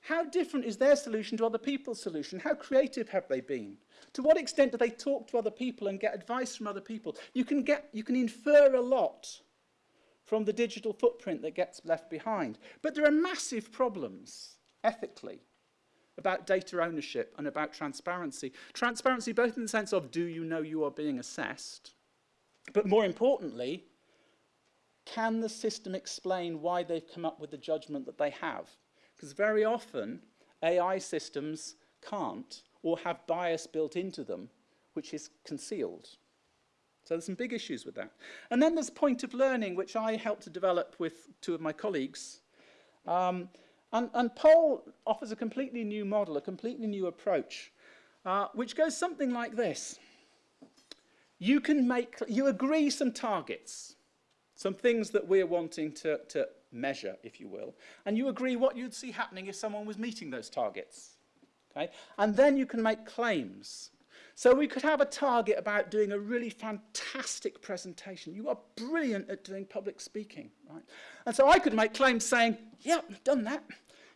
How different is their solution to other people's solution? How creative have they been? To what extent do they talk to other people and get advice from other people? You can, get, you can infer a lot from the digital footprint that gets left behind. But there are massive problems, ethically, about data ownership and about transparency. Transparency both in the sense of do you know you are being assessed, but more importantly, can the system explain why they've come up with the judgment that they have? Because very often AI systems can't or have bias built into them, which is concealed. So there's some big issues with that. And then there's point of learning, which I helped to develop with two of my colleagues. Um, And, and Paul offers a completely new model, a completely new approach, uh, which goes something like this. You can make, you agree some targets, some things that we're wanting to, to measure, if you will, and you agree what you'd see happening if someone was meeting those targets. Okay? And then you can make claims So we could have a target about doing a really fantastic presentation. You are brilliant at doing public speaking, right? And so I could make claims saying, yep, yeah, done that.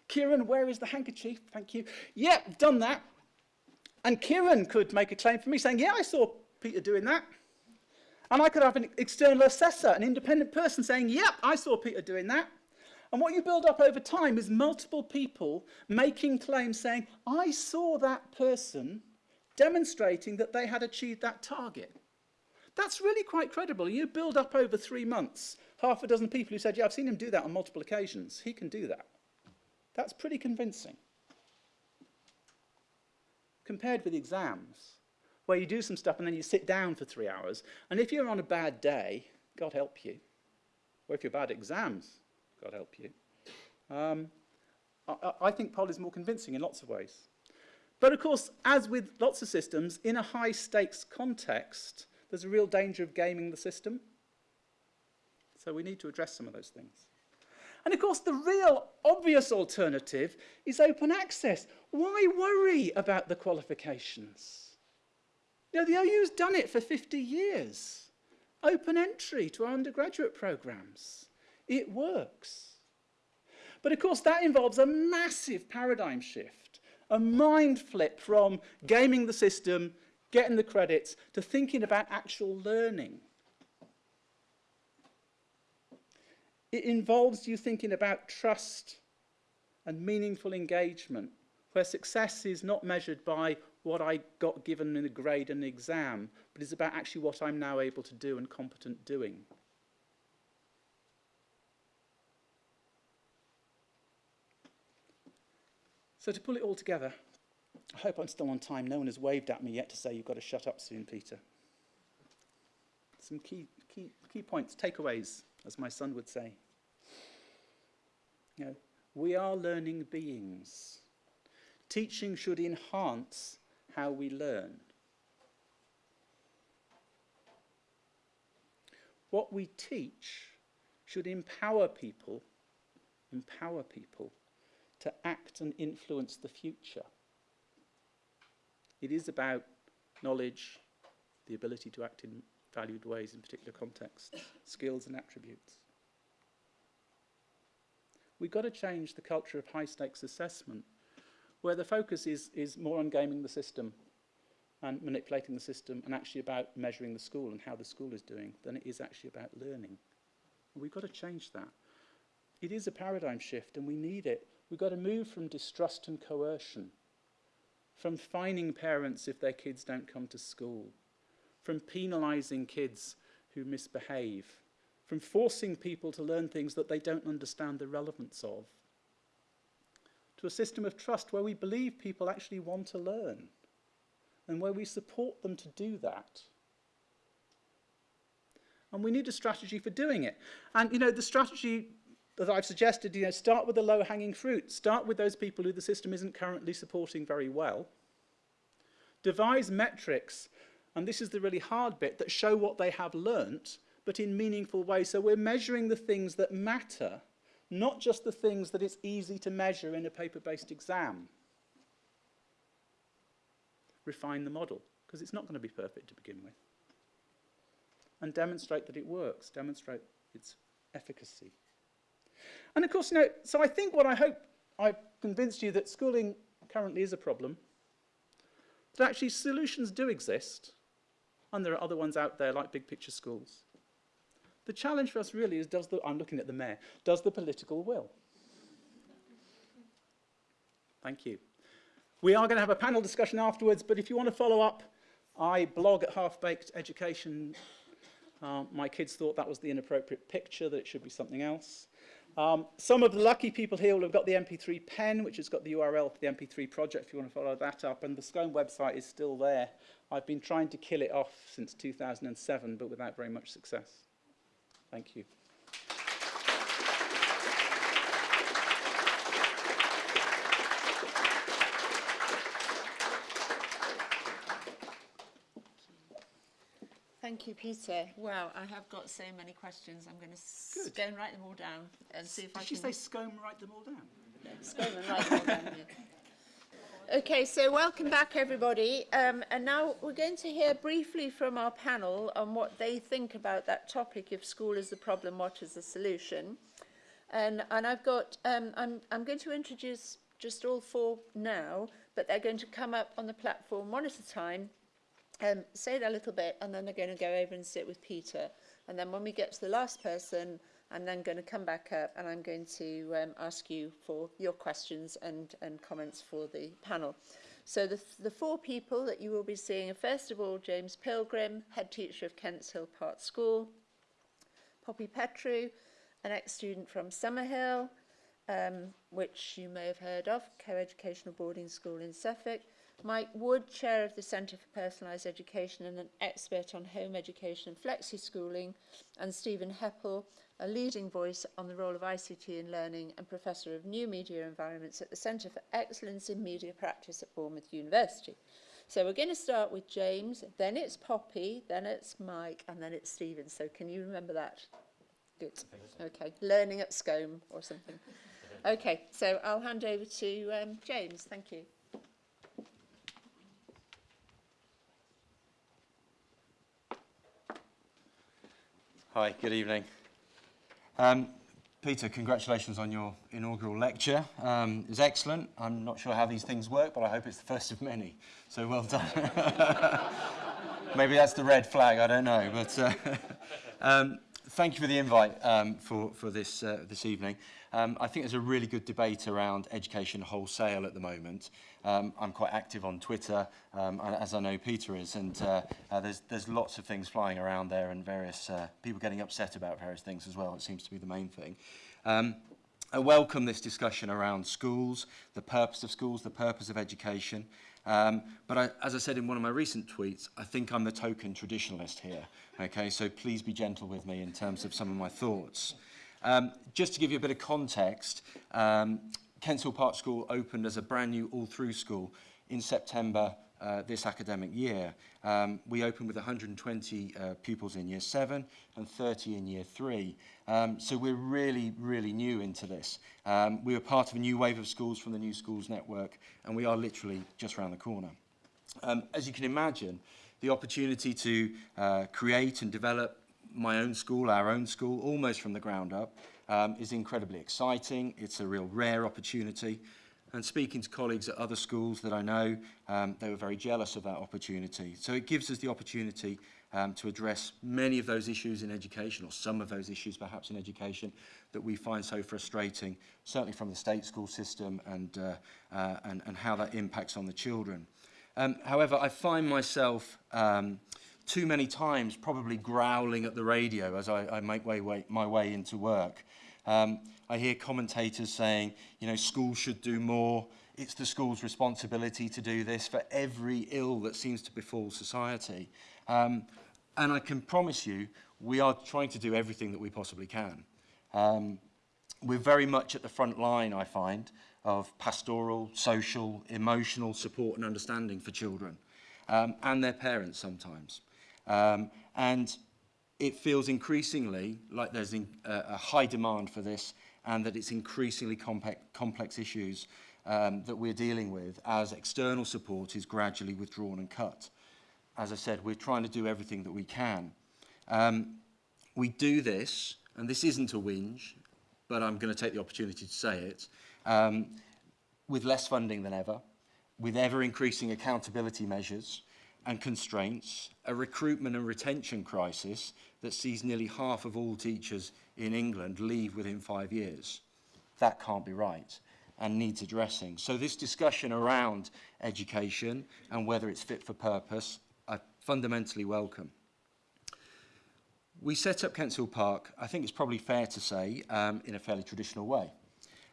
Kieran, where is the handkerchief? Thank you. Yep, yeah, done that. And Kieran could make a claim for me saying, yeah, I saw Peter doing that. And I could have an external assessor, an independent person saying, yep, I saw Peter doing that. And what you build up over time is multiple people making claims saying, I saw that person demonstrating that they had achieved that target. That's really quite credible. You build up over three months half a dozen people who said, yeah, I've seen him do that on multiple occasions. He can do that. That's pretty convincing. Compared with exams, where you do some stuff and then you sit down for three hours. And if you're on a bad day, God help you. Or if you're bad at exams, God help you. Um, I, I- think PoL is more convincing in lots of ways. But of course, as with lots of systems, in a high stakes context, there's a real danger of gaming the system. So we need to address some of those things. And of course, the real obvious alternative is open access. Why worry about the qualifications? You know, the OU's done it for 50 years. Open entry to our undergraduate programs. It works. But of course, that involves a massive paradigm shift, a mind flip from gaming the system, getting the credits, to thinking about actual learning. It involves you thinking about trust and meaningful engagement, where success is not measured by what I got given in a grade and an exam, but is about actually what I'm now able to do and competent doing. So to pull it all together, I hope I'm still on time. No one has waved at me yet to say you've got to shut up soon, Peter. Some key, key, key points, takeaways, as my son would say. You know, we are learning beings. Teaching should enhance how we learn. What we teach should empower people, empower people to act and influence the future. It is about knowledge, the ability to act in valued ways in particular contexts, skills and attributes. We've got to change the culture of high stakes assessment, where the focus is, is more on gaming the system and manipulating the system and actually about measuring the school and how the school is doing than it is actually about learning. We've got to change that. It is a paradigm shift and we need it. We've got to move from distrust and coercion, from fining parents if their kids don't come to school, from penalising kids who misbehave, from forcing people to learn things that they don't understand the relevance of, to a system of trust where we believe people actually want to learn and where we support them to do that. And we need a strategy for doing it. And, you know, the strategy that I've suggested, you know, start with the low-hanging fruit. Start with those people who the system isn't currently supporting very well. Devise metrics, and this is the really hard bit, that show what they have learnt, but in meaningful ways. So we're measuring the things that matter, not just the things that it's easy to measure in a paper-based exam. Refine the model, because it's not going to be perfect to begin with. And demonstrate that it works, demonstrate its efficacy. And of course, you know, so I think what I hope I've convinced you that schooling currently is a problem, that actually solutions do exist, and there are other ones out there like big picture schools. The challenge for us really is, does the, I'm looking at the mayor, does the political will? Thank you. We are going to have a panel discussion afterwards, but if you want to follow up, I blog at Half Baked Education. Uh, my kids thought that was the inappropriate picture, that it should be something else. Um, some of the lucky people here will have got the MP3 pen, which has got the URL for the MP3 project if you want to follow that up. And the SCOME website is still there. I've been trying to kill it off since 2007, but without very much success. Thank you. Thank you, Peter. Wow, I have got so many questions. I'm going to go and write them all down and see if I Did she can say Scone write them all down? scroll and write them all down. yeah. Okay, so welcome back, everybody. Um, and now we're going to hear briefly from our panel on what they think about that topic. If school is the problem, what is the solution? And, and I've got, um, I'm, I'm going to introduce just all four now, but they're going to come up on the platform one at a time um, say that a little bit, and then they're going to go over and sit with Peter. And then when we get to the last person, I'm then going to come back up and I'm going to um, ask you for your questions and, and comments for the panel. So the, the four people that you will be seeing are first of all James Pilgrim, head teacher of Kent's Hill Park School, Poppy Petru, an ex-student from Summerhill, um, which you may have heard of, co-educational boarding school in Suffolk. Mike Wood, Chair of the Centre for Personalised Education and an expert on home education and flexi-schooling, and Stephen Heppel, a leading voice on the role of ICT in learning and Professor of New Media Environments at the Centre for Excellence in Media Practice at Bournemouth University. So we're going to start with James, then it's Poppy, then it's Mike, and then it's Stephen. So can you remember that? Good. Okay. Learning at SCOME or something. Okay, so I'll hand over to um, James. Thank you. Hi, good evening. Um, Peter, congratulations on your inaugural lecture. Um, it was excellent. I'm not sure how these things work, but I hope it's the first of many. So well done. Maybe that's the red flag, I don't know. But uh, um, thank you for the invite um, for, for this, uh, this evening. Um, I think there's a really good debate around education wholesale at the moment. Um, I'm quite active on Twitter, um, as I know Peter is, and uh, uh, there's, there's lots of things flying around there and various uh, people getting upset about various things as well. It seems to be the main thing. Um, I welcome this discussion around schools, the purpose of schools, the purpose of education. Um, but I, as I said in one of my recent tweets, I think I'm the token traditionalist here. Okay, so please be gentle with me in terms of some of my thoughts. Um, just to give you a bit of context, um, Kensal Park School opened as a brand new all-through school in September uh, this academic year. Um, we opened with 120 uh, pupils in year seven and 30 in year three. Um, so we're really, really new into this. Um, we were part of a new wave of schools from the New Schools Network and we are literally just around the corner. Um, as you can imagine, the opportunity to uh, create and develop my own school, our own school, almost from the ground up, um, is incredibly exciting. It's a real rare opportunity. And speaking to colleagues at other schools that I know, um, they were very jealous of that opportunity. So it gives us the opportunity um, to address many of those issues in education, or some of those issues perhaps in education, that we find so frustrating, certainly from the state school system and, uh, uh, and, and how that impacts on the children. Um, however, I find myself um, uh, too many times probably growling at the radio as I, I make way, way, my way into work. Um, I hear commentators saying, you know, schools should do more. It's the school's responsibility to do this for every ill that seems to befall society. Um, and I can promise you, we are trying to do everything that we possibly can. Um, we're very much at the front line, I find, of pastoral, social, emotional support and understanding for children um, and their parents sometimes. Um, and it feels increasingly like there's in, uh, a high demand for this and that it's increasingly complex, complex issues um, that we're dealing with as external support is gradually withdrawn and cut. As I said, we're trying to do everything that we can. Um, we do this, and this isn't a whinge, but I'm going to take the opportunity to say it, um, with less funding than ever, with ever-increasing accountability measures, and constraints, a recruitment and retention crisis that sees nearly half of all teachers in England leave within five years. That can't be right and needs addressing. So this discussion around education and whether it's fit for purpose, I fundamentally welcome. We set up Kensal Park, I think it's probably fair to say, um, in a fairly traditional way.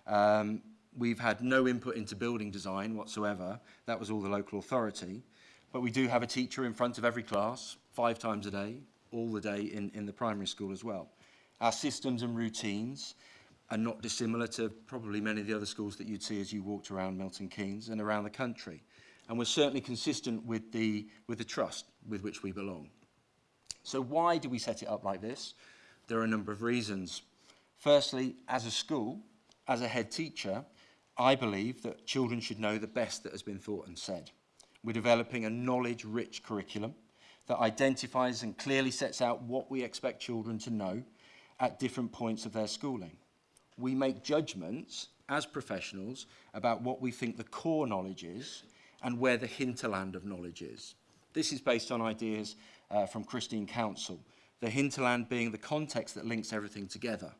Um, we've had no input into building design whatsoever. That was all the local authority. But we do have a teacher in front of every class, five times a day, all the day in, in the primary school as well. Our systems and routines are not dissimilar to probably many of the other schools that you'd see as you walked around Milton Keynes and around the country. And we're certainly consistent with the, with the trust with which we belong. So why do we set it up like this? There are a number of reasons. Firstly, as a school, as a head teacher, I believe that children should know the best that has been thought and said. We're developing a knowledge-rich curriculum that identifies and clearly sets out what we expect children to know at different points of their schooling. We make judgments as professionals about what we think the core knowledge is and where the hinterland of knowledge is. This is based on ideas uh, from Christine Counsell, the hinterland being the context that links everything together,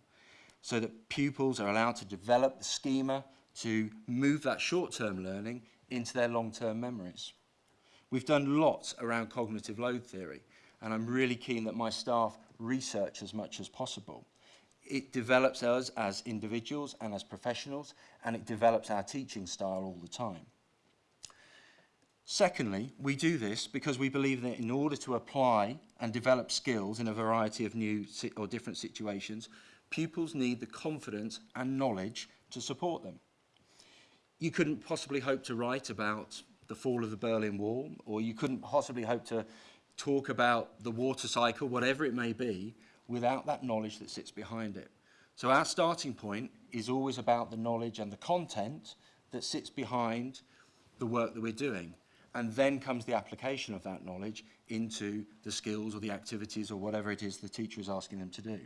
so that pupils are allowed to develop the schema to move that short-term learning into their long-term memories. We've done lots around cognitive load theory, and I'm really keen that my staff research as much as possible. It develops us as individuals and as professionals, and it develops our teaching style all the time. Secondly, we do this because we believe that in order to apply and develop skills in a variety of new or different situations, pupils need the confidence and knowledge to support them. You couldn't possibly hope to write about the fall of the Berlin Wall, or you couldn't possibly hope to talk about the water cycle, whatever it may be, without that knowledge that sits behind it. So our starting point is always about the knowledge and the content that sits behind the work that we're doing. And then comes the application of that knowledge into the skills or the activities or whatever it is the teacher is asking them to do.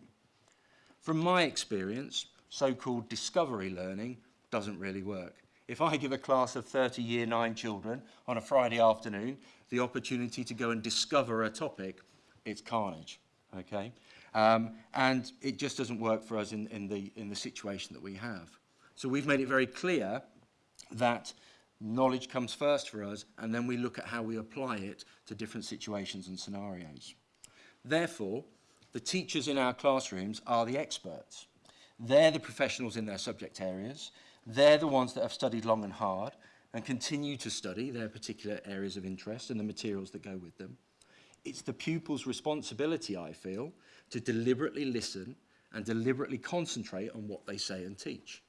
From my experience, so-called discovery learning doesn't really work. If I give a class of 30 year nine children on a Friday afternoon the opportunity to go and discover a topic, it's carnage, okay? Um, and it just doesn't work for us in, in, the, in the situation that we have. So we've made it very clear that knowledge comes first for us, and then we look at how we apply it to different situations and scenarios. Therefore, the teachers in our classrooms are the experts. They're the professionals in their subject areas. They're the ones that have studied long and hard and continue to study their particular areas of interest and the materials that go with them. It's the pupil's responsibility, I feel, to deliberately listen and deliberately concentrate on what they say and teach.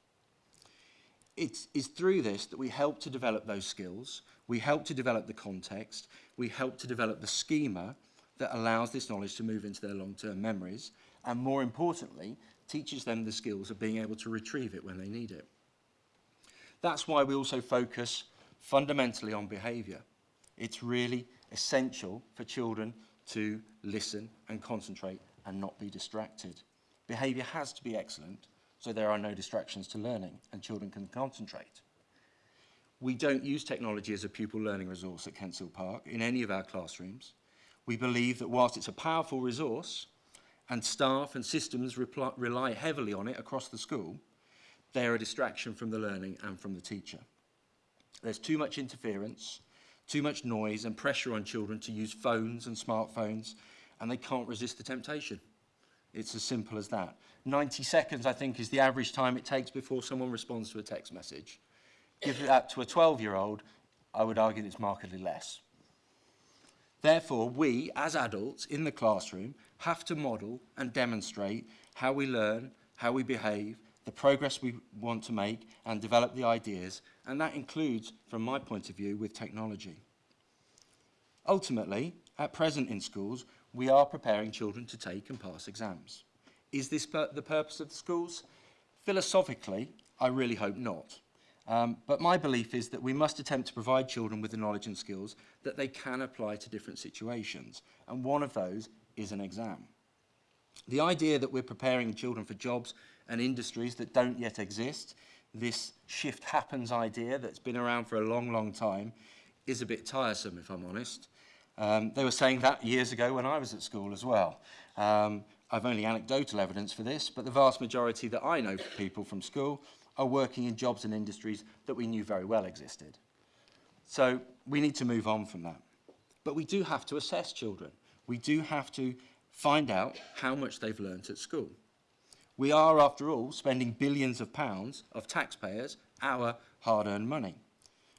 It is through this that we help to develop those skills, we help to develop the context, we help to develop the schema that allows this knowledge to move into their long-term memories, and more importantly, teaches them the skills of being able to retrieve it when they need it. That's why we also focus fundamentally on behaviour. It's really essential for children to listen and concentrate and not be distracted. Behaviour has to be excellent so there are no distractions to learning and children can concentrate. We don't use technology as a pupil learning resource at Kent's Hill Park in any of our classrooms. We believe that whilst it's a powerful resource and staff and systems rely heavily on it across the school, they're a distraction from the learning and from the teacher. There's too much interference, too much noise and pressure on children to use phones and smartphones, and they can't resist the temptation. It's as simple as that. 90 seconds, I think, is the average time it takes before someone responds to a text message. Give that to a 12-year-old, I would argue it's markedly less. Therefore, we, as adults in the classroom, have to model and demonstrate how we learn, how we behave, the progress we want to make, and develop the ideas, and that includes, from my point of view, with technology. Ultimately, at present in schools, we are preparing children to take and pass exams. Is this the purpose of the schools? Philosophically, I really hope not. Um, but my belief is that we must attempt to provide children with the knowledge and skills that they can apply to different situations. And one of those is an exam. The idea that we're preparing children for jobs and industries that don't yet exist, this shift happens idea that's been around for a long, long time is a bit tiresome, if I'm honest. Um, they were saying that years ago when I was at school as well. Um, I've only anecdotal evidence for this, but the vast majority that I know people from school are working in jobs and industries that we knew very well existed. So we need to move on from that. But we do have to assess children. We do have to find out how much they've learnt at school. We are, after all, spending billions of pounds of taxpayers, our hard-earned money.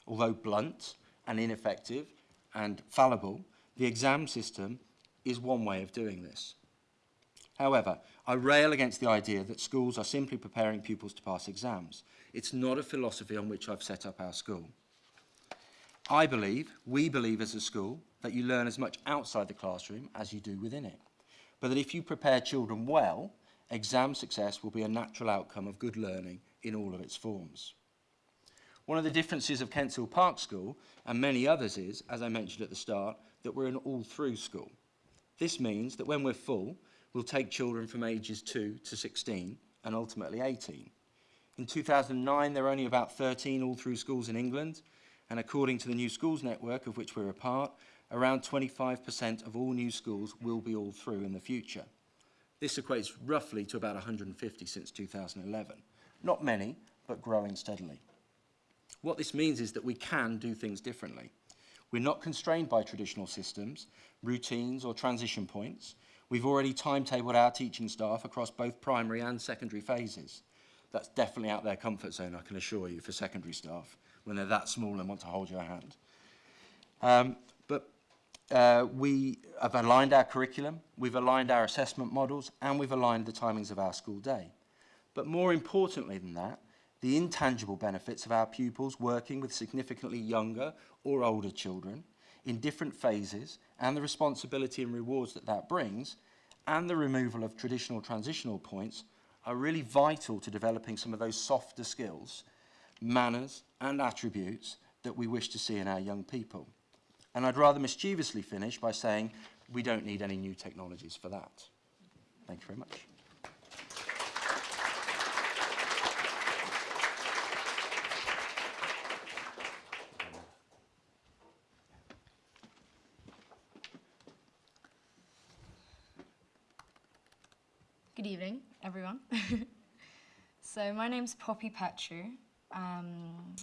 Although blunt and ineffective and fallible, the exam system is one way of doing this. However, I rail against the idea that schools are simply preparing pupils to pass exams. It's not a philosophy on which I've set up our school. I believe, we believe as a school, that you learn as much outside the classroom as you do within it. But that if you prepare children well, exam success will be a natural outcome of good learning in all of its forms. One of the differences of Kent's Hill Park School and many others is, as I mentioned at the start, that we're an all-through school. This means that when we're full, we'll take children from ages 2 to 16 and ultimately 18. In 2009, there were only about 13 all-through schools in England, and according to the New Schools Network, of which we're a part, around 25% of all new schools will be all through in the future. This equates roughly to about 150 since 2011. Not many, but growing steadily. What this means is that we can do things differently. We're not constrained by traditional systems, routines or transition points. We've already timetabled our teaching staff across both primary and secondary phases. That's definitely out their comfort zone, I can assure you, for secondary staff, when they're that small and want to hold your hand. Um, Uh, we have aligned our curriculum, we've aligned our assessment models, and we've aligned the timings of our school day. But more importantly than that, the intangible benefits of our pupils working with significantly younger or older children in different phases and the responsibility and rewards that that brings and the removal of traditional transitional points are really vital to developing some of those softer skills, manners and attributes that we wish to see in our young people. And I'd rather mischievously finish by saying we don't need any new technologies for that. Thank you very much. Good evening, everyone. so my name's Poppy Petru. Um,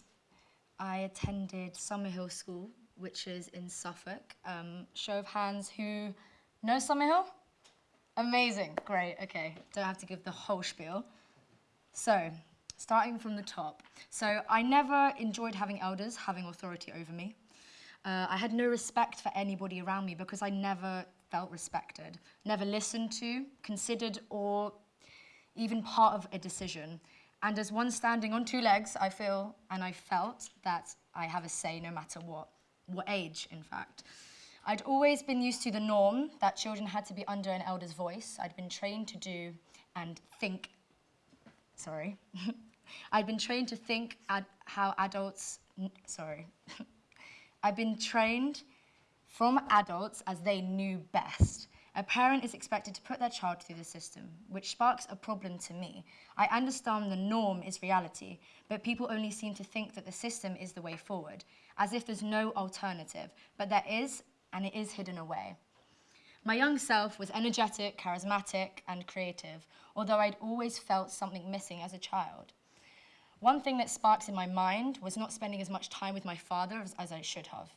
I attended Summerhill School, which is in Suffolk. Um, show of hands who know Summerhill? Amazing, great, okay. Don't have to give the whole spiel. So, starting from the top. So I never enjoyed having elders having authority over me. Uh, I had no respect for anybody around me because I never felt respected, never listened to, considered, or even part of a decision. And as one standing on two legs, I feel and I felt that I have a say no matter what, what age, in fact. I'd always been used to the norm that children had to be under an elder's voice. I'd been trained to do and think, sorry. I'd been trained to think ad how adults, sorry. I've been trained from adults as they knew best. A parent is expected to put their child through the system, which sparks a problem to me. I understand the norm is reality, but people only seem to think that the system is the way forward, as if there's no alternative, but there is, and it is hidden away. My young self was energetic, charismatic, and creative, although I'd always felt something missing as a child. One thing that sparked in my mind was not spending as much time with my father as, as I should have.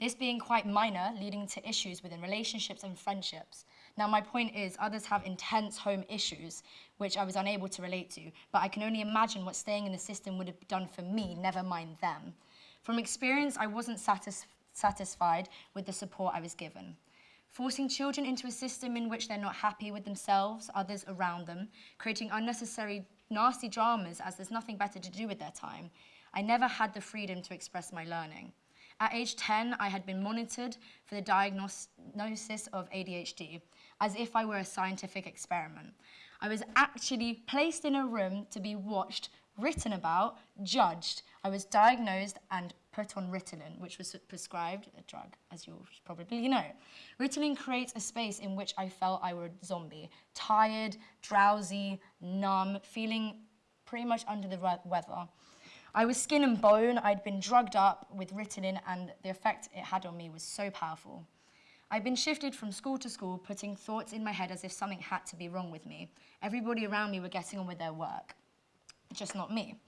This being quite minor, leading to issues within relationships and friendships. Now, my point is, others have intense home issues, which I was unable to relate to, but I can only imagine what staying in the system would have done for me, never mind them. From experience, I wasn't satis satisfied with the support I was given. Forcing children into a system in which they're not happy with themselves, others around them, creating unnecessary nasty dramas as there's nothing better to do with their time. I never had the freedom to express my learning. At age 10, I had been monitored for the diagnosis of ADHD, as if I were a scientific experiment. I was actually placed in a room to be watched, written about, judged. I was diagnosed and put on Ritalin, which was prescribed, a drug, as you probably know. Ritalin creates a space in which I felt I were a zombie, tired, drowsy, numb, feeling pretty much under the weather. I was skin and bone, I'd been drugged up with Ritalin and the effect it had on me was so powerful. I'd been shifted from school to school, putting thoughts in my head as if something had to be wrong with me. Everybody around me were getting on with their work, just not me.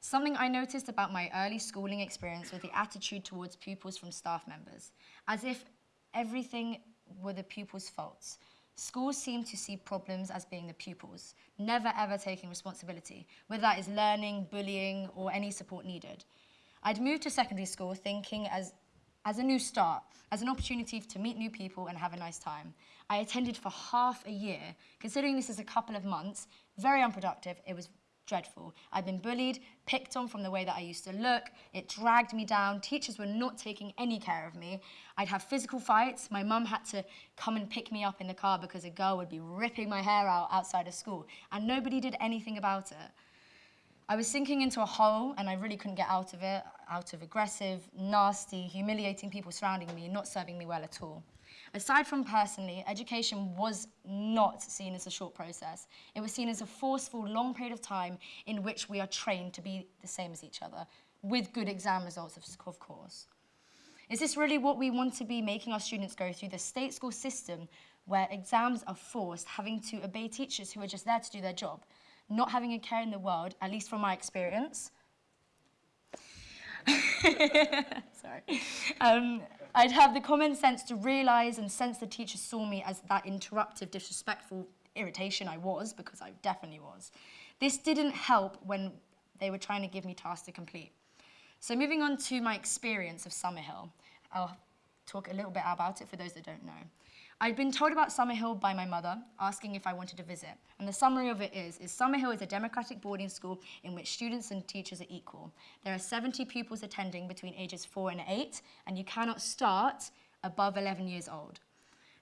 Something I noticed about my early schooling experience was the attitude towards pupils from staff members, as if everything were the pupils' faults. Schools seem to see problems as being the pupils, never ever taking responsibility, whether that is learning, bullying, or any support needed. I'd moved to secondary school thinking as, as a new start, as an opportunity to meet new people and have a nice time. I attended for half a year. Considering this is a couple of months, very unproductive, it was dreadful. I'd been bullied, picked on from the way that I used to look. It dragged me down. Teachers were not taking any care of me. I'd have physical fights. My mum had to come and pick me up in the car because a girl would be ripping my hair out outside of school, and nobody did anything about it. I was sinking into a hole and I really couldn't get out of it, out of aggressive, nasty, humiliating people surrounding me, not serving me well at all. Aside from personally, education was not seen as a short process. It was seen as a forceful, long period of time in which we are trained to be the same as each other, with good exam results, of course. Is this really what we want to be making our students go through, the state school system where exams are forced, having to obey teachers who are just there to do their job, not having a care in the world, at least from my experience? Sorry. Um, I'd have the common sense to realise and sense the teachers saw me as that interruptive, disrespectful irritation I was, because I definitely was. This didn't help when they were trying to give me tasks to complete. So moving on to my experience of Summerhill. I'll talk a little bit about it for those that don't know. I'd been told about Summerhill by my mother, asking if I wanted to visit. And the summary of it is, is Summerhill is a democratic boarding school in which students and teachers are equal. There are 70 pupils attending between ages 4 and 8, and you cannot start above 11 years old.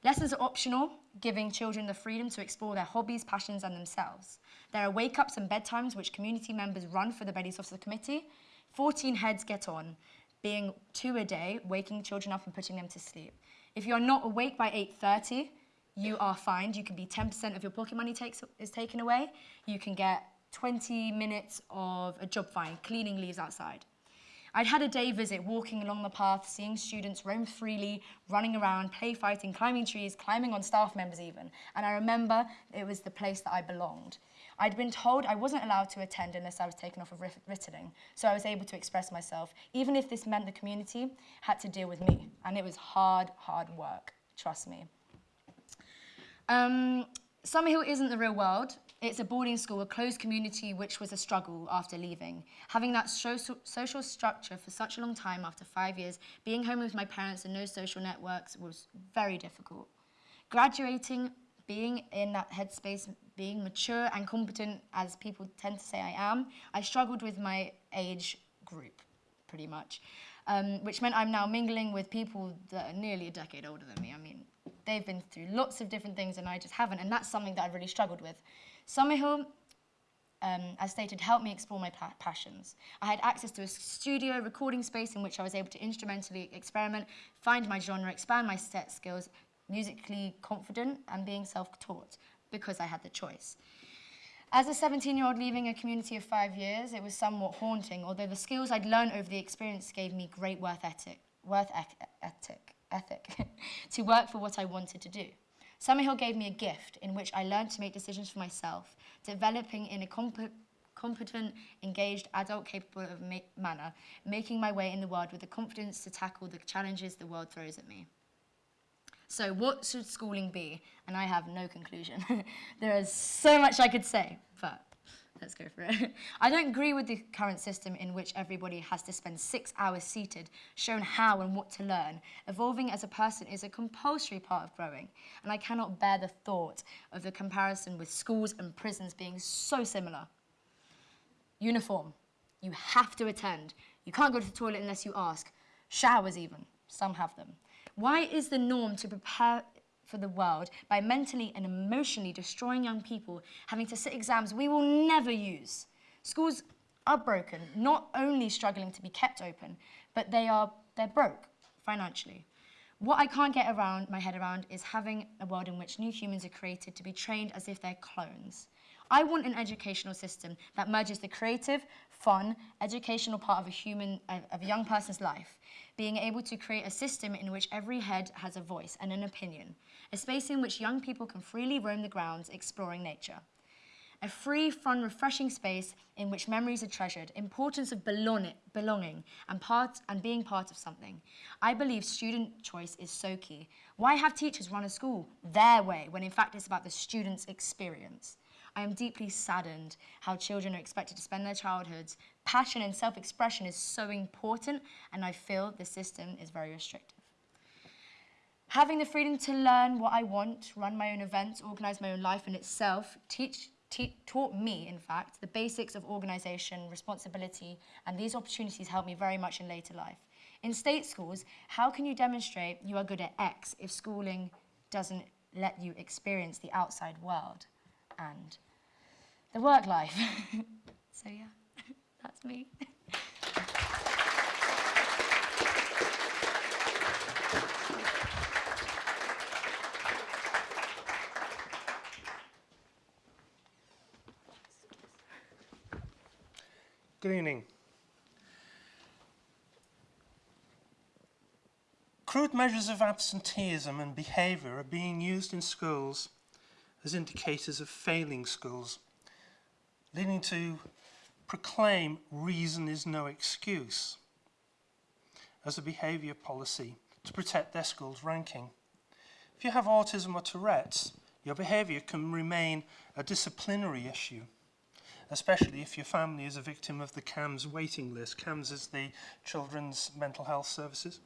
Lessons are optional, giving children the freedom to explore their hobbies, passions, and themselves. There are wake ups and bedtimes which community members run for the Beddies Officer Committee. 14 heads get on, being two a day, waking children up and putting them to sleep. If you are not awake by 8.30, you are fined. You can be 10% of your pocket money takes, is taken away. You can get 20 minutes of a job fine, cleaning leaves outside. I'd had a day visit walking along the path, seeing students roam freely, running around, play fighting, climbing trees, climbing on staff members even. And I remember it was the place that I belonged. I'd been told I wasn't allowed to attend unless I was taken off of Ritalin, so I was able to express myself, even if this meant the community had to deal with me. And it was hard, hard work, trust me. Um, Summerhill isn't the real world. It's a boarding school, a closed community, which was a struggle after leaving. Having that social, social structure for such a long time after five years, being home with my parents and no social networks was very difficult. Graduating, being in that headspace, being mature and competent, as people tend to say I am, I struggled with my age group, pretty much, um, which meant I'm now mingling with people that are nearly a decade older than me. I mean, they've been through lots of different things and I just haven't, and that's something that I've really struggled with. Summerhill, um, as stated, helped me explore my pa passions. I had access to a studio recording space in which I was able to instrumentally experiment, find my genre, expand my set skills, musically confident and being self-taught because I had the choice. As a 17-year-old leaving a community of five years, it was somewhat haunting, although the skills I'd learned over the experience gave me great worth ethic, worth ethic, ethic to work for what I wanted to do. Summerhill gave me a gift in which I learned to make decisions for myself, developing in a comp competent, engaged, adult capable of ma manner, making my way in the world with the confidence to tackle the challenges the world throws at me. So what should schooling be? And I have no conclusion. there is so much I could say, but Let's go for it. I don't agree with the current system in which everybody has to spend six hours seated, shown how and what to learn. Evolving as a person is a compulsory part of growing, and I cannot bear the thought of the comparison with schools and prisons being so similar. Uniform. You have to attend. You can't go to the toilet unless you ask. Showers even. Some have them. Why is the norm to prepare for the world by mentally and emotionally destroying young people, having to sit exams we will never use. Schools are broken, not only struggling to be kept open, but they are they're broke financially. What I can't get around my head around is having a world in which new humans are created to be trained as if they're clones. I want an educational system that merges the creative, fun, educational part of a human, of a young person's life, being able to create a system in which every head has a voice and an opinion, a space in which young people can freely roam the grounds exploring nature. A free, fun, refreshing space in which memories are treasured, importance of belonging and, part, and being part of something. I believe student choice is so key. Why have teachers run a school their way when in fact it's about the student's experience? I am deeply saddened how children are expected to spend their childhoods. Passion and self-expression is so important and I feel the system is very restrictive. Having the freedom to learn what I want, run my own events, organise my own life in itself, teach, taught me, in fact, the basics of organisation, responsibility, and these opportunities helped me very much in later life. In state schools, how can you demonstrate you are good at X if schooling doesn't let you experience the outside world and the work life? so yeah, that's me. Good evening. Crude measures of absenteeism and behaviour are being used in schools as indicators of failing schools, leading to proclaim reason is no excuse as a behaviour policy to protect their school's ranking. If you have autism or Tourette's, your behaviour can remain a disciplinary issue especially if your family is a victim of the CAMHS waiting list. CAMHS is the Children's Mental Health Services.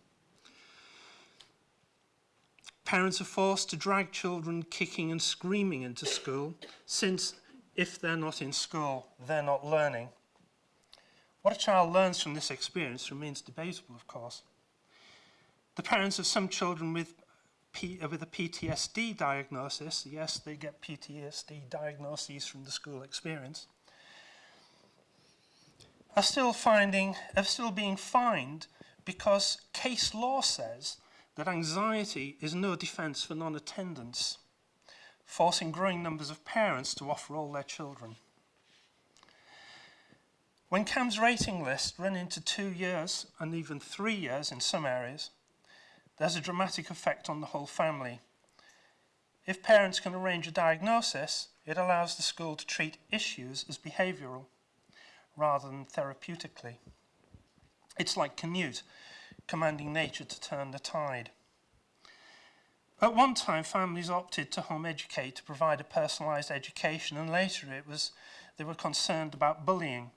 Parents are forced to drag children kicking and screaming into school, since if they're not in school, they're not learning. What a child learns from this experience remains debatable, of course. The parents of some children with, P, uh, with a PTSD diagnosis, yes, they get PTSD diagnoses from the school experience, are still finding, are still being fined because case law says that anxiety is no defence for non-attendance, forcing growing numbers of parents to offer all their children. When CAM's rating list run into two years and even three years in some areas, there's a dramatic effect on the whole family. If parents can arrange a diagnosis, it allows the school to treat issues as behavioural rather than therapeutically. It's like Canute, commanding nature to turn the tide. At one time, families opted to home educate to provide a personalised education, and later it was they were concerned about bullying.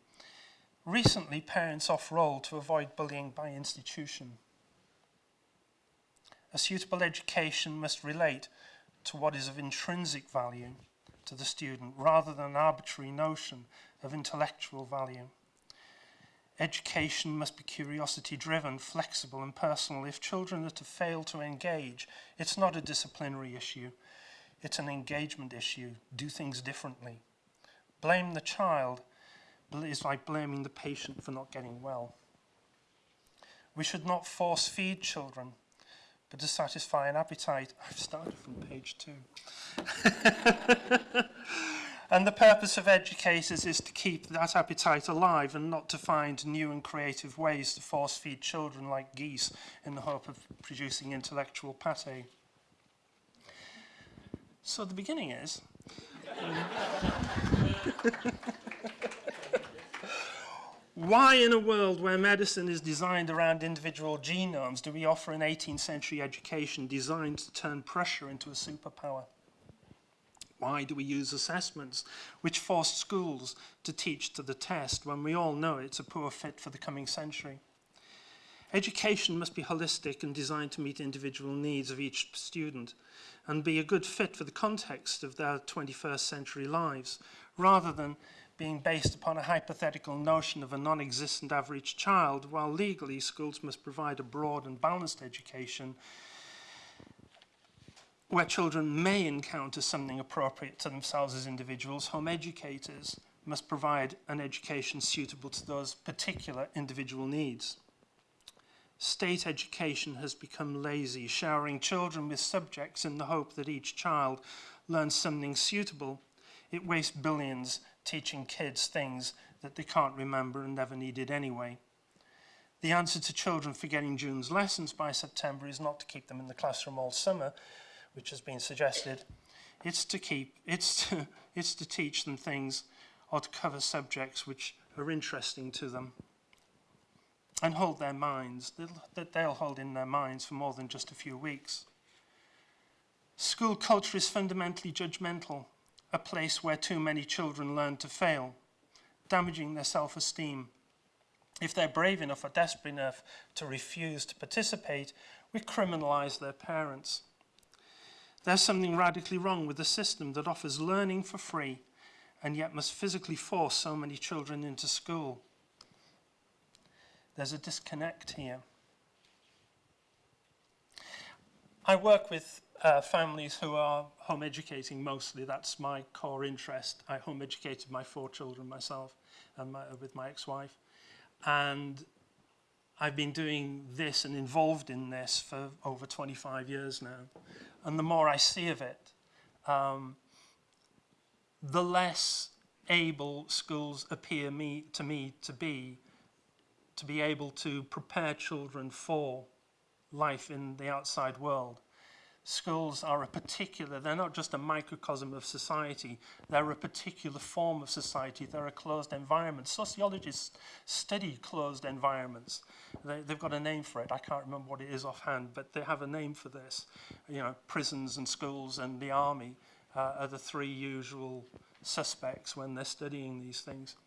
Recently, parents off-roll to avoid bullying by institution. A suitable education must relate to what is of intrinsic value to the student rather than an arbitrary notion of intellectual value. Education must be curiosity driven, flexible and personal. If children are to fail to engage, it's not a disciplinary issue, it's an engagement issue. Do things differently. Blame the child is like blaming the patient for not getting well. We should not force feed children, but to satisfy an appetite. I've started from page two. And the purpose of educators is to keep that appetite alive and not to find new and creative ways to force feed children like geese in the hope of producing intellectual pate. So the beginning is... Why in a world where medicine is designed around individual genomes do we offer an 18th century education designed to turn pressure into a superpower? Why do we use assessments which force schools to teach to the test when we all know it's a poor fit for the coming century? Education must be holistic and designed to meet individual needs of each student and be a good fit for the context of their 21st century lives rather than being based upon a hypothetical notion of a non-existent average child while legally schools must provide a broad and balanced education where children may encounter something appropriate to themselves as individuals, home educators must provide an education suitable to those particular individual needs. State education has become lazy, showering children with subjects in the hope that each child learns something suitable. It wastes billions teaching kids things that they can't remember and never needed anyway. The answer to children forgetting June's lessons by September is not to keep them in the classroom all summer, which has been suggested, it's to keep, it's to, it's to teach them things or to cover subjects which are interesting to them and hold their minds, that they'll hold in their minds for more than just a few weeks. School culture is fundamentally judgmental, a place where too many children learn to fail, damaging their self-esteem. If they're brave enough or desperate enough to refuse to participate, we criminalize their parents. There's something radically wrong with a system that offers learning for free and yet must physically force so many children into school. There's a disconnect here. I work with uh, families who are home educating mostly. That's my core interest. I home educated my four children myself and my, with my ex-wife. And I've been doing this and involved in this for over 25 years now and the more I see of it, um, the less able schools appear me, to me to be to be able to prepare children for life in the outside world schools are a particular, they're not just a microcosm of society, they're a particular form of society, they're a closed environment. Sociologists study closed environments. They, they've got a name for it, I can't remember what it is offhand, but they have a name for this. You know, prisons and schools and the army uh, are the three usual suspects when they're studying these things.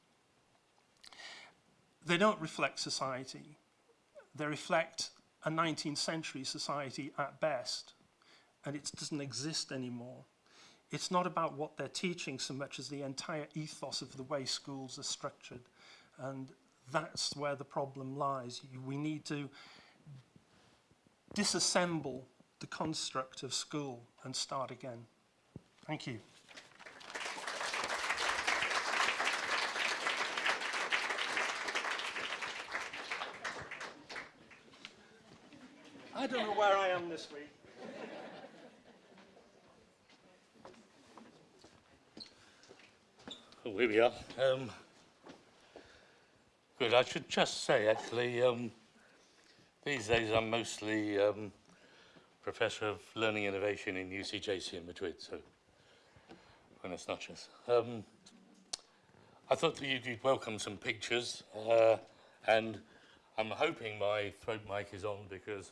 They don't reflect society. They reflect a 19th century society at best and it doesn't exist anymore. It's not about what they're teaching so much as the entire ethos of the way schools are structured. And that's where the problem lies. We need to disassemble the construct of school and start again. Thank you. I don't know where I am this week. Oh, here we are. Um, good. I should just say, actually, um, these days I'm mostly um, Professor of Learning Innovation in UCJC in Madrid, so buenas noches. Um, I thought that you'd, welcome some pictures, uh, and I'm hoping my throat mic is on because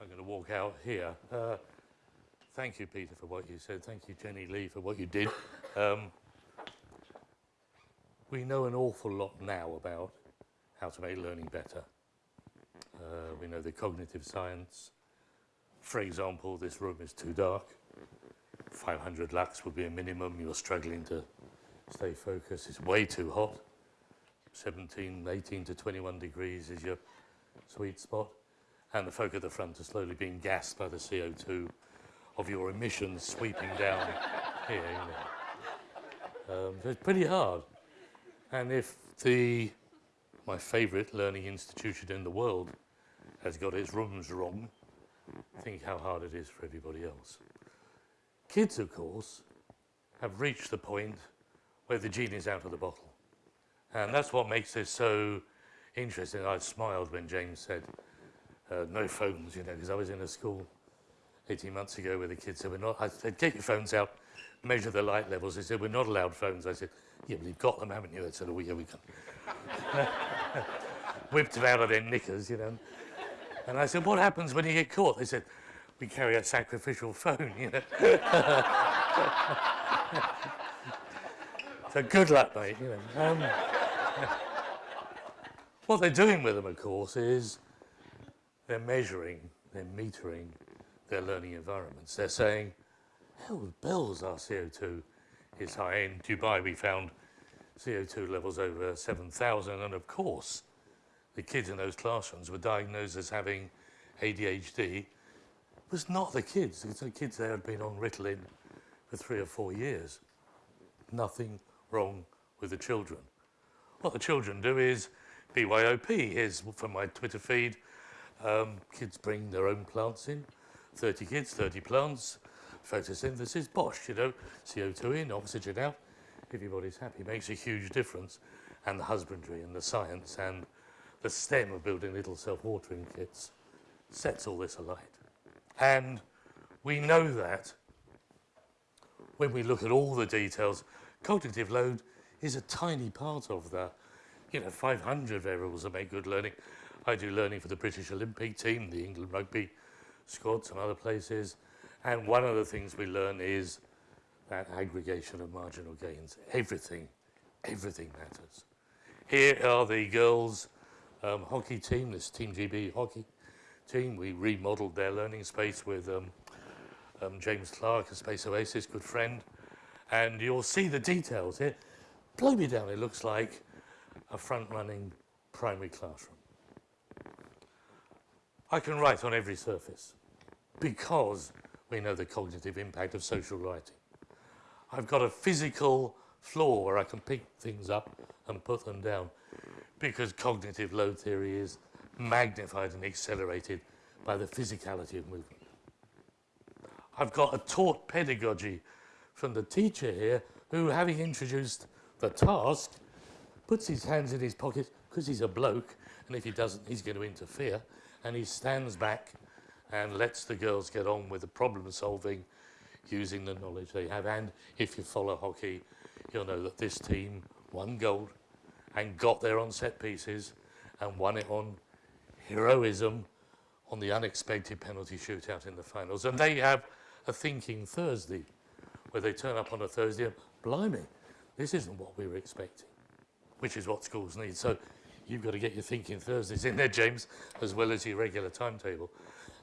I'm going to walk out here. Uh, thank you, Peter, for what you said. Thank you, Jenny Lee, for what you did. Um, we know an awful lot now about how to make learning better. Uh, we know the cognitive science. For example, this room is too dark. 500 lux would be a minimum. You're struggling to stay focused. It's way too hot. 17, 18 to 21 degrees is your sweet spot. And the folk at the front are slowly being gassed by the CO2 of your emissions sweeping down here. You know. um, so it's pretty hard. And if the, my favourite learning institution in the world has got its rooms wrong, think how hard it is for everybody else. Kids, of course, have reached the point where the genie's out of the bottle. And that's what makes this so interesting. I smiled when James said, uh, no phones, you know, because I was in a school 18 months ago where the kids said, we're not, I said, get your phones out, measure the light levels. They said, we're not allowed phones. I said, yeah, but you've got them, haven't you? They said, oh, yeah, we can. Whipped them out of their knickers, you know. And I said, what happens when you get caught? They said, we carry a sacrificial phone, you know. so good luck, mate, you know. Um, what they're doing with them, of course, is they're measuring, they're metering their learning environments. They're saying, hell, bells, our CO2 is high. In Dubai, we found CO2 levels over 7,000, and of course, the kids in those classrooms were diagnosed as having ADHD. It was not the kids. The kids there had been on Ritalin for three or four years. Nothing wrong with the children. What the children do is BYOP. Here's from my Twitter feed. Um, kids bring their own plants in. 30 kids, 30 plants. Photosynthesis, bosh, you know, CO2 in, oxygen out. Everybody's happy. Makes a huge difference. And the husbandry and the science and the stem of building little self-watering kits sets all this alight. And we know that when we look at all the details, cognitive load is a tiny part of that. You know, 500 variables that make good learning. I do learning for the British Olympic team, the England rugby squad, some other places. And one of the things we learn is that aggregation of marginal gains. Everything, everything matters. Here are the girls' um, hockey team, this Team GB hockey team. We remodeled their learning space with um, um, James Clark, a Space Oasis, good friend. And you'll see the details here. Blow me down, it looks like a front-running primary classroom. I can write on every surface because we know the cognitive impact of social writing. I've got a physical floor where I can pick things up and put them down because cognitive load theory is magnified and accelerated by the physicality of movement. I've got a taught pedagogy from the teacher here who, having introduced the task, puts his hands in his pockets because he's a bloke and if he doesn't, he's going to interfere and he stands back and lets the girls get on with the problem solving using the knowledge they have. And if you follow hockey, you'll know that this team won gold and got there on set pieces and won it on heroism on the unexpected penalty shootout in the finals. And they have a thinking Thursday where they turn up on a Thursday and, blimey, this isn't what we were expecting, which is what schools need. So you've got to get your thinking Thursdays in there, James, as well as your regular timetable.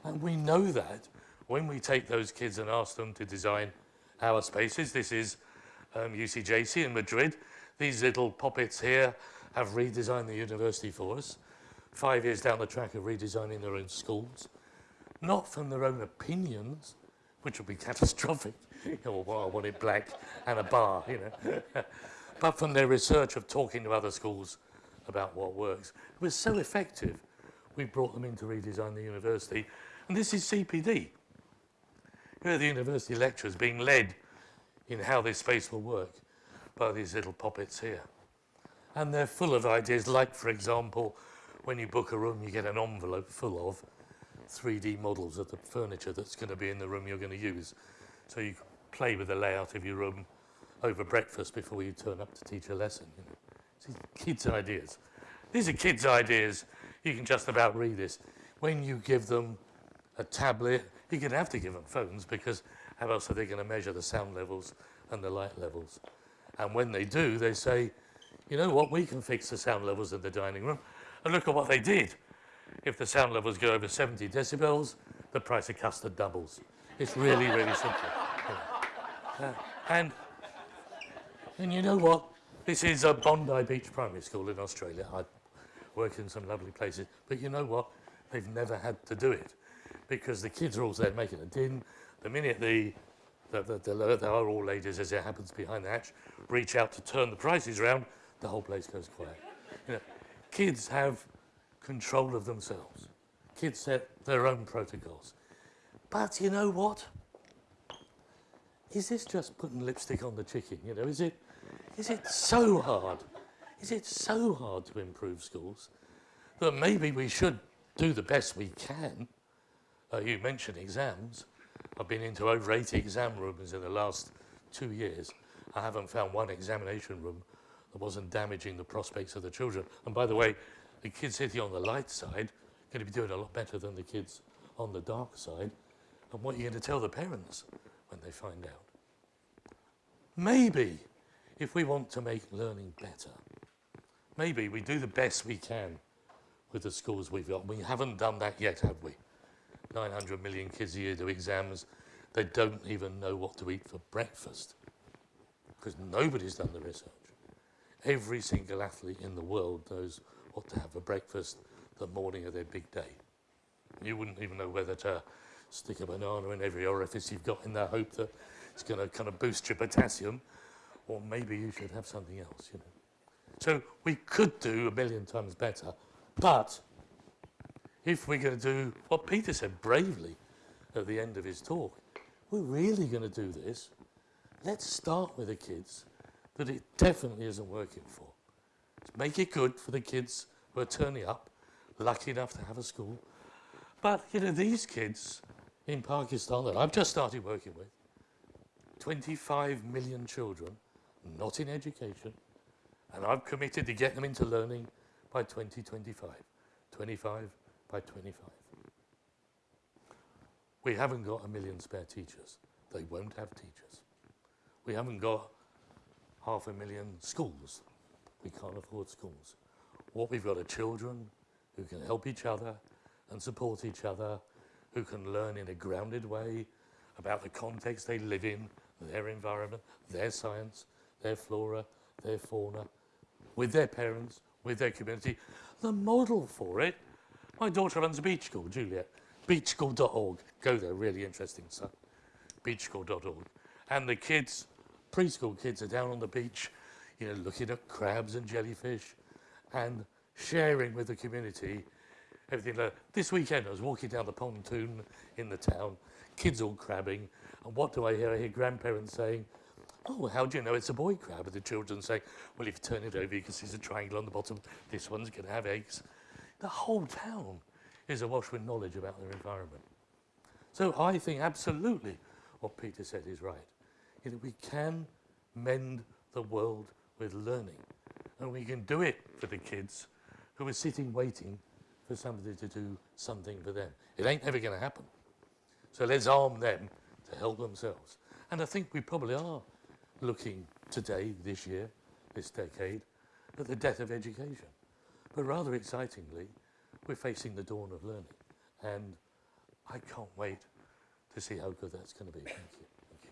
And we know that when we take those kids and ask them to design our spaces, this is um, UCJC in Madrid, these little poppets here have redesigned the university for us. Five years down the track of redesigning their own schools, not from their own opinions, which would be catastrophic. oh, well, I want it black and a bar, you know. but from their research of talking to other schools about what works. It was so effective, we brought them in to redesign the university. And this is CPD. Here are the university lecturers being led in how this space will work by these little poppets here. And they're full of ideas, like, for example, when you book a room, you get an envelope full of 3D models of the furniture that's going to be in the room you're going to use. So you play with the layout of your room over breakfast before you turn up to teach a lesson. You know. These kids' ideas. These are kids' ideas. You can just about read this. When you give them a tablet, you're going to have to give them phones because how else are they going to measure the sound levels and the light levels? And when they do, they say, you know what, we can fix the sound levels in the dining room. And look at what they did. If the sound levels go over 70 decibels, the price of custard doubles. It's really, really simple. Yeah. Uh, and, and you know what? This is a Bondi Beach Primary School in Australia. I work in some lovely places. But you know what? They've never had to do it because the kids are all there making a din. The minute the, the, the, the, the are all ladies, as it happens behind the hatch, reach out to turn the prices round, the whole place goes quiet. You know, kids have control of themselves. Kids set their own protocols. But you know what? Is this just putting lipstick on the chicken? You know, is it, is it so hard? Is it so hard to improve schools that maybe we should do the best we can? Uh, you mentioned exams. I've been into over 80 exam rooms in the last two years. I haven't found one examination room that wasn't damaging the prospects of the children. And by the way, the kids sitting on the light side are going to be doing a lot better than the kids on the dark side. And what are you going to tell the parents when they find out? Maybe, if we want to make learning better, maybe we do the best we can with the schools we've got. We haven't done that yet, have we? 900 million kids a year do exams. They don't even know what to eat for breakfast because nobody's done the research. Every single athlete in the world knows what to have for breakfast the morning of their big day. You wouldn't even know whether to stick a banana in every orifice you've got in the hope that it's going to kind of boost your potassium, or maybe you should have something else, you know. So we could do a million times better, but if we're going to do what Peter said bravely at the end of his talk, we're really going to do this, let's start with the kids that it definitely isn't working for. Let's make it good for the kids who are turning up, lucky enough to have a school. But, you know, these kids in Pakistan that I've just started working with, 25 million children not in education, and I've committed to get them into learning by 2025. 25 by 25. We haven't got a million spare teachers. They won't have teachers. We haven't got half a million schools. We can't afford schools. What we've got are children who can help each other and support each other, who can learn in a grounded way about the context they live in, their environment, their science, their flora, their fauna, with their parents, with their community. The model for it, my daughter runs a beach school, Juliet, beachschool.org. Go there, really interesting stuff. Beachschool.org. And the kids, preschool kids, are down on the beach, you know, looking at crabs and jellyfish and sharing with the community everything. Like this weekend, I was walking down the pontoon in the town, kids all crabbing, and what do I hear? I hear grandparents saying, oh, how do you know it's a boy crab? And the children say, well, if you turn it over, you can see there's a triangle on the bottom. This one's going to have eggs. The whole town is awash with knowledge about their environment. So I think absolutely what Peter said is right. You know, we can mend the world with learning. And we can do it for the kids who are sitting waiting for somebody to do something for them. It ain't ever going to happen. So let's arm them to help themselves. And I think we probably are looking today, this year, this decade, at the death of education. But rather excitingly, we're facing the dawn of learning. And I can't wait to see how good that's going to be. Thank you. Thank you.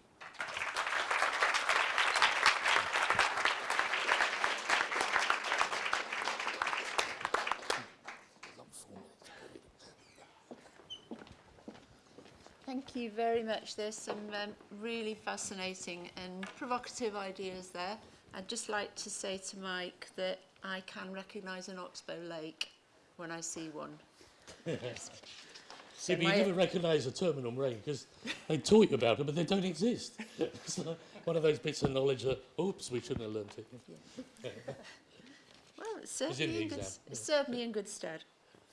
Thank you very much. There's some um, really fascinating and provocative ideas there. I'd just like to say to Mike that I can recognise an oxbow lake when I see one. See, but you never recognise a terminal moraine because they taught you about them, but they don't exist. it's like one of those bits of knowledge that, oops, we shouldn't have learnt it. Well, it's in certainly in, good, exam, it's certainly in good stead.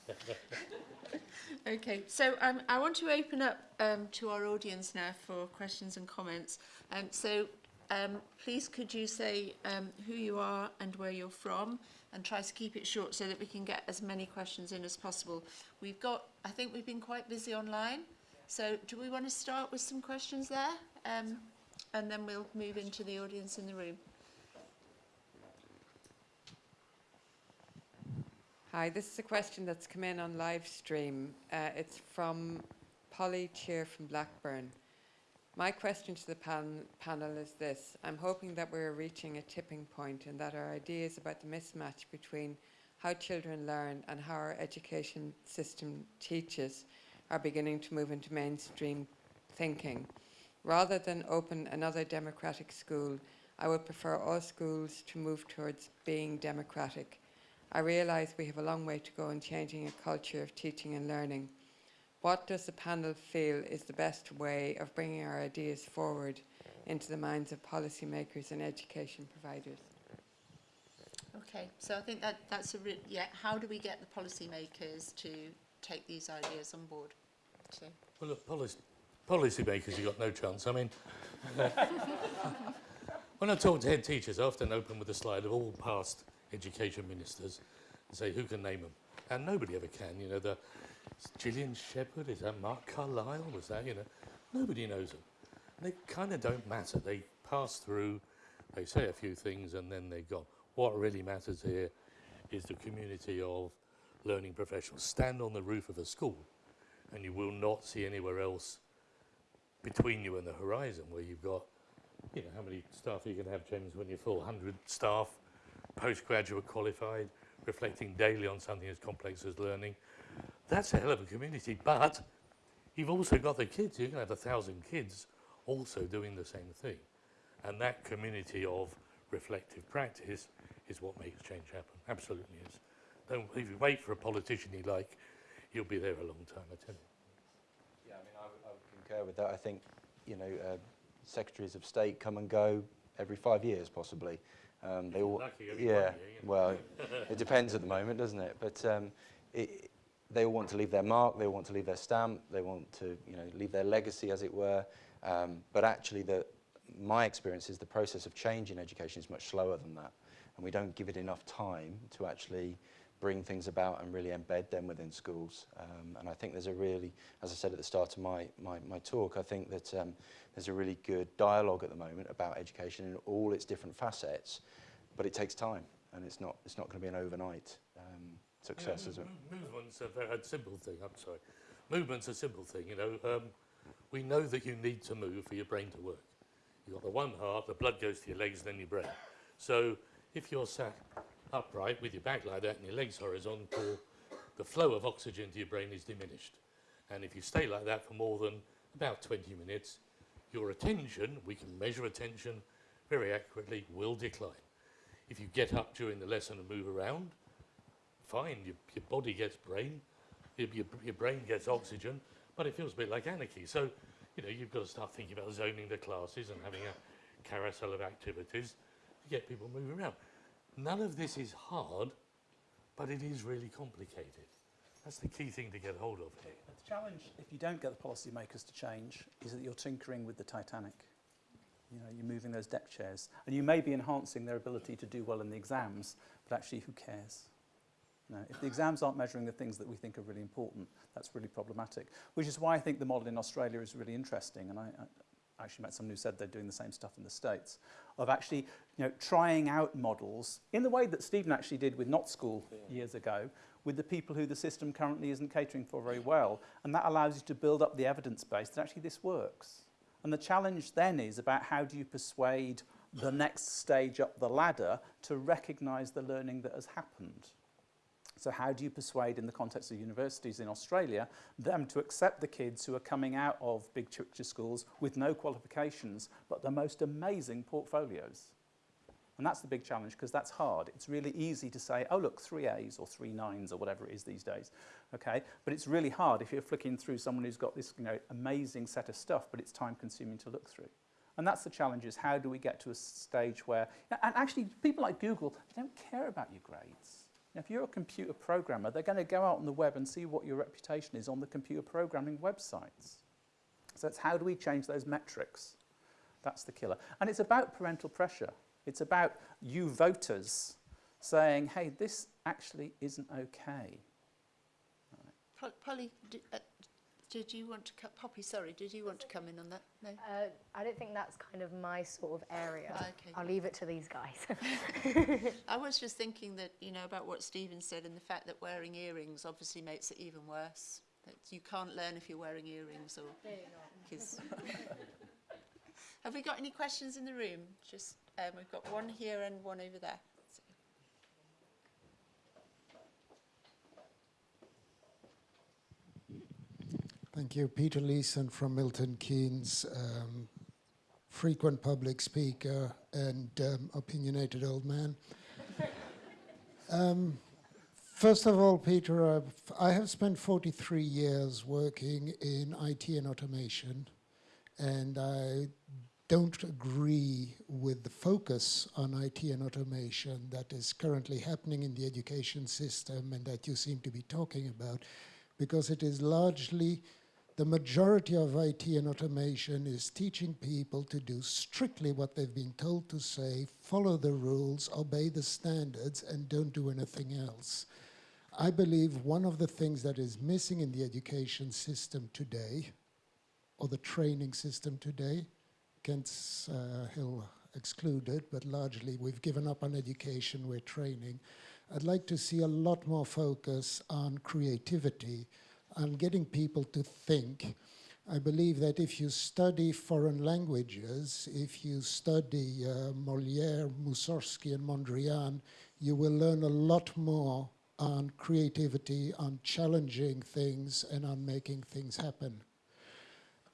okay, so um, I want to open up um, to our audience now for questions and comments. Um, so um, please could you say um, who you are and where you're from and try to keep it short so that we can get as many questions in as possible. We've got, I think we've been quite busy online. So do we want to start with some questions there? Um, and then we'll move into the audience in the room. Hi, this is a question that's come in on live stream. Uh, it's from Polly Cheer from Blackburn. My question to the pan- panel is this. I'm hoping that we're reaching a tipping point and that our ideas about the mismatch between how children learn and how our education system teaches are beginning to move into mainstream thinking. Rather than open another democratic school, I would prefer all schools to move towards being democratic. I realise we have a long way to go in changing a culture of teaching and learning. What does the panel feel is the best way of bringing our ideas forward into the minds of policymakers and education providers? Okay, so I think that that's a re- yeah. How do we get the policymakers to take these ideas on board? So, Well, look, policy, policy makers, you've got no chance. I mean, when I talk to head teachers, I often open with a slide of all past education ministers and say, who can name them? And nobody ever can. You know, the is Gillian Shephard, is that Mark Carlisle? Was that, you know, nobody knows them. They kind of don't matter. They pass through, they say a few things, and then they're gone. What really matters here is the community of learning professionals. Stand on the roof of a school and you will not see anywhere else between you and the horizon where you've got, you know, how many staff are you to have, James, when you're full? 100 staff, postgraduate qualified, reflecting daily on something as complex as learning. That's a hell of a community, but you've also got the kids. You're going to have a thousand kids also doing the same thing. And that community of reflective practice is what makes change happen. Absolutely is. Don't, if you wait for a politician you like, you'll be there a long time, I tell you. Yeah, I mean, I would, I would concur with that. I think, you know, uh, secretaries of state come and go every five years, possibly. Um, they all, yeah. year, yeah. Well, it depends at the moment, doesn't it? But um, it, they all want to leave their mark, they all want to leave their stamp, they want to you know, leave their legacy, as it were. Um, but actually, the, my experience is the process of change in education is much slower than that. And we don't give it enough time to actually bring things about and really embed them within schools. Um, and I think there's a really, as I said at the start of my, my, my talk, I think that um, there's a really good dialogue at the moment about education in all its different facets, but it takes time and it's not, it's not going to be an overnight success. Yeah, is it? Movement's a very simple thing, I'm sorry. Movement's a simple thing, you know. Um, we know that you need to move for your brain to work. You've got the one heart, the blood goes to your legs, then your brain. So if you're sat upright with your back like that and your legs horizontal, the flow of oxygen to your brain is diminished. And if you stay like that for more than about 20 minutes, your attention, we can measure attention very accurately, will decline. If you get up during the lesson and move around, fine, your, your body gets brain, your, your, your brain gets oxygen, but it feels a bit like anarchy. So, you know, you've got to start thinking about zoning the classes and having a carousel of activities to get people moving around. None of this is hard, but it is really complicated. That's the key thing to get hold of here. The challenge, if you don't get the policymakers to change, is that you're tinkering with the Titanic. You know, you're moving those deck chairs, and you may be enhancing their ability to do well in the exams, but actually, who cares? Know, if the exams aren't measuring the things that we think are really important, that's really problematic. Which is why I think the model in Australia is really interesting, and I, I actually met someone who said they're doing the same stuff in the States, of actually you know, trying out models in the way that Stephen actually did with Notschool years ago, with the people who the system currently isn't catering for very well. And that allows you to build up the evidence base that actually this works. And the challenge then is about how do you persuade the next stage up the ladder to recognise the learning that has happened. So how do you persuade, in the context of universities in Australia, them to accept the kids who are coming out of big picture schools with no qualifications, but the most amazing portfolios? And that's the big challenge because that's hard. It's really easy to say, oh, look, three A's or three nines or whatever it is these days. Okay? But it's really hard if you're flicking through someone who's got this you know, amazing set of stuff, but it's time consuming to look through. And that's the challenge is how do we get to a stage where, and actually people like Google, they don't care about your grades. Now, if you're a computer programmer, they're going to go out on the web and see what your reputation is on the computer programming websites. So it's how do we change those metrics? That's the killer. And it's about parental pressure. It's about you voters saying, hey, this actually isn't okay. Pol- Polly, did, uh, did you want to cut? Poppy, sorry, did you want to come in on that? No. Uh, I don't think that's kind of my sort of area. Okay. I'll leave it to these guys. I was just thinking that you know about what Stephen said and the fact that wearing earrings obviously makes it even worse. That you can't learn if you're wearing earrings or. or. 'cause- Have we got any questions in the room? Just um, we've got one here and one over there. So- Thank you. Peter Leeson from Milton Keynes, um, frequent public speaker and um, opinionated old man. um, first of all, Peter, I've, I have spent 43 years working in IT and automation, and I don't agree with the focus on IT and automation that is currently happening in the education system and that you seem to be talking about, because it is largely the majority of IT and automation is teaching people to do strictly what they've been told to say, follow the rules, obey the standards, and don't do anything else. I believe one of the things that is missing in the education system today, or the training system today, Kent uh, Hill excluded, but largely we've given up on education, we're training. I'd like to see a lot more focus on creativity, on getting people to think. I believe that if you study foreign languages, if you study uh, Molière, Mussorgsky, and Mondrian, you will learn a lot more on creativity, on challenging things, and on making things happen.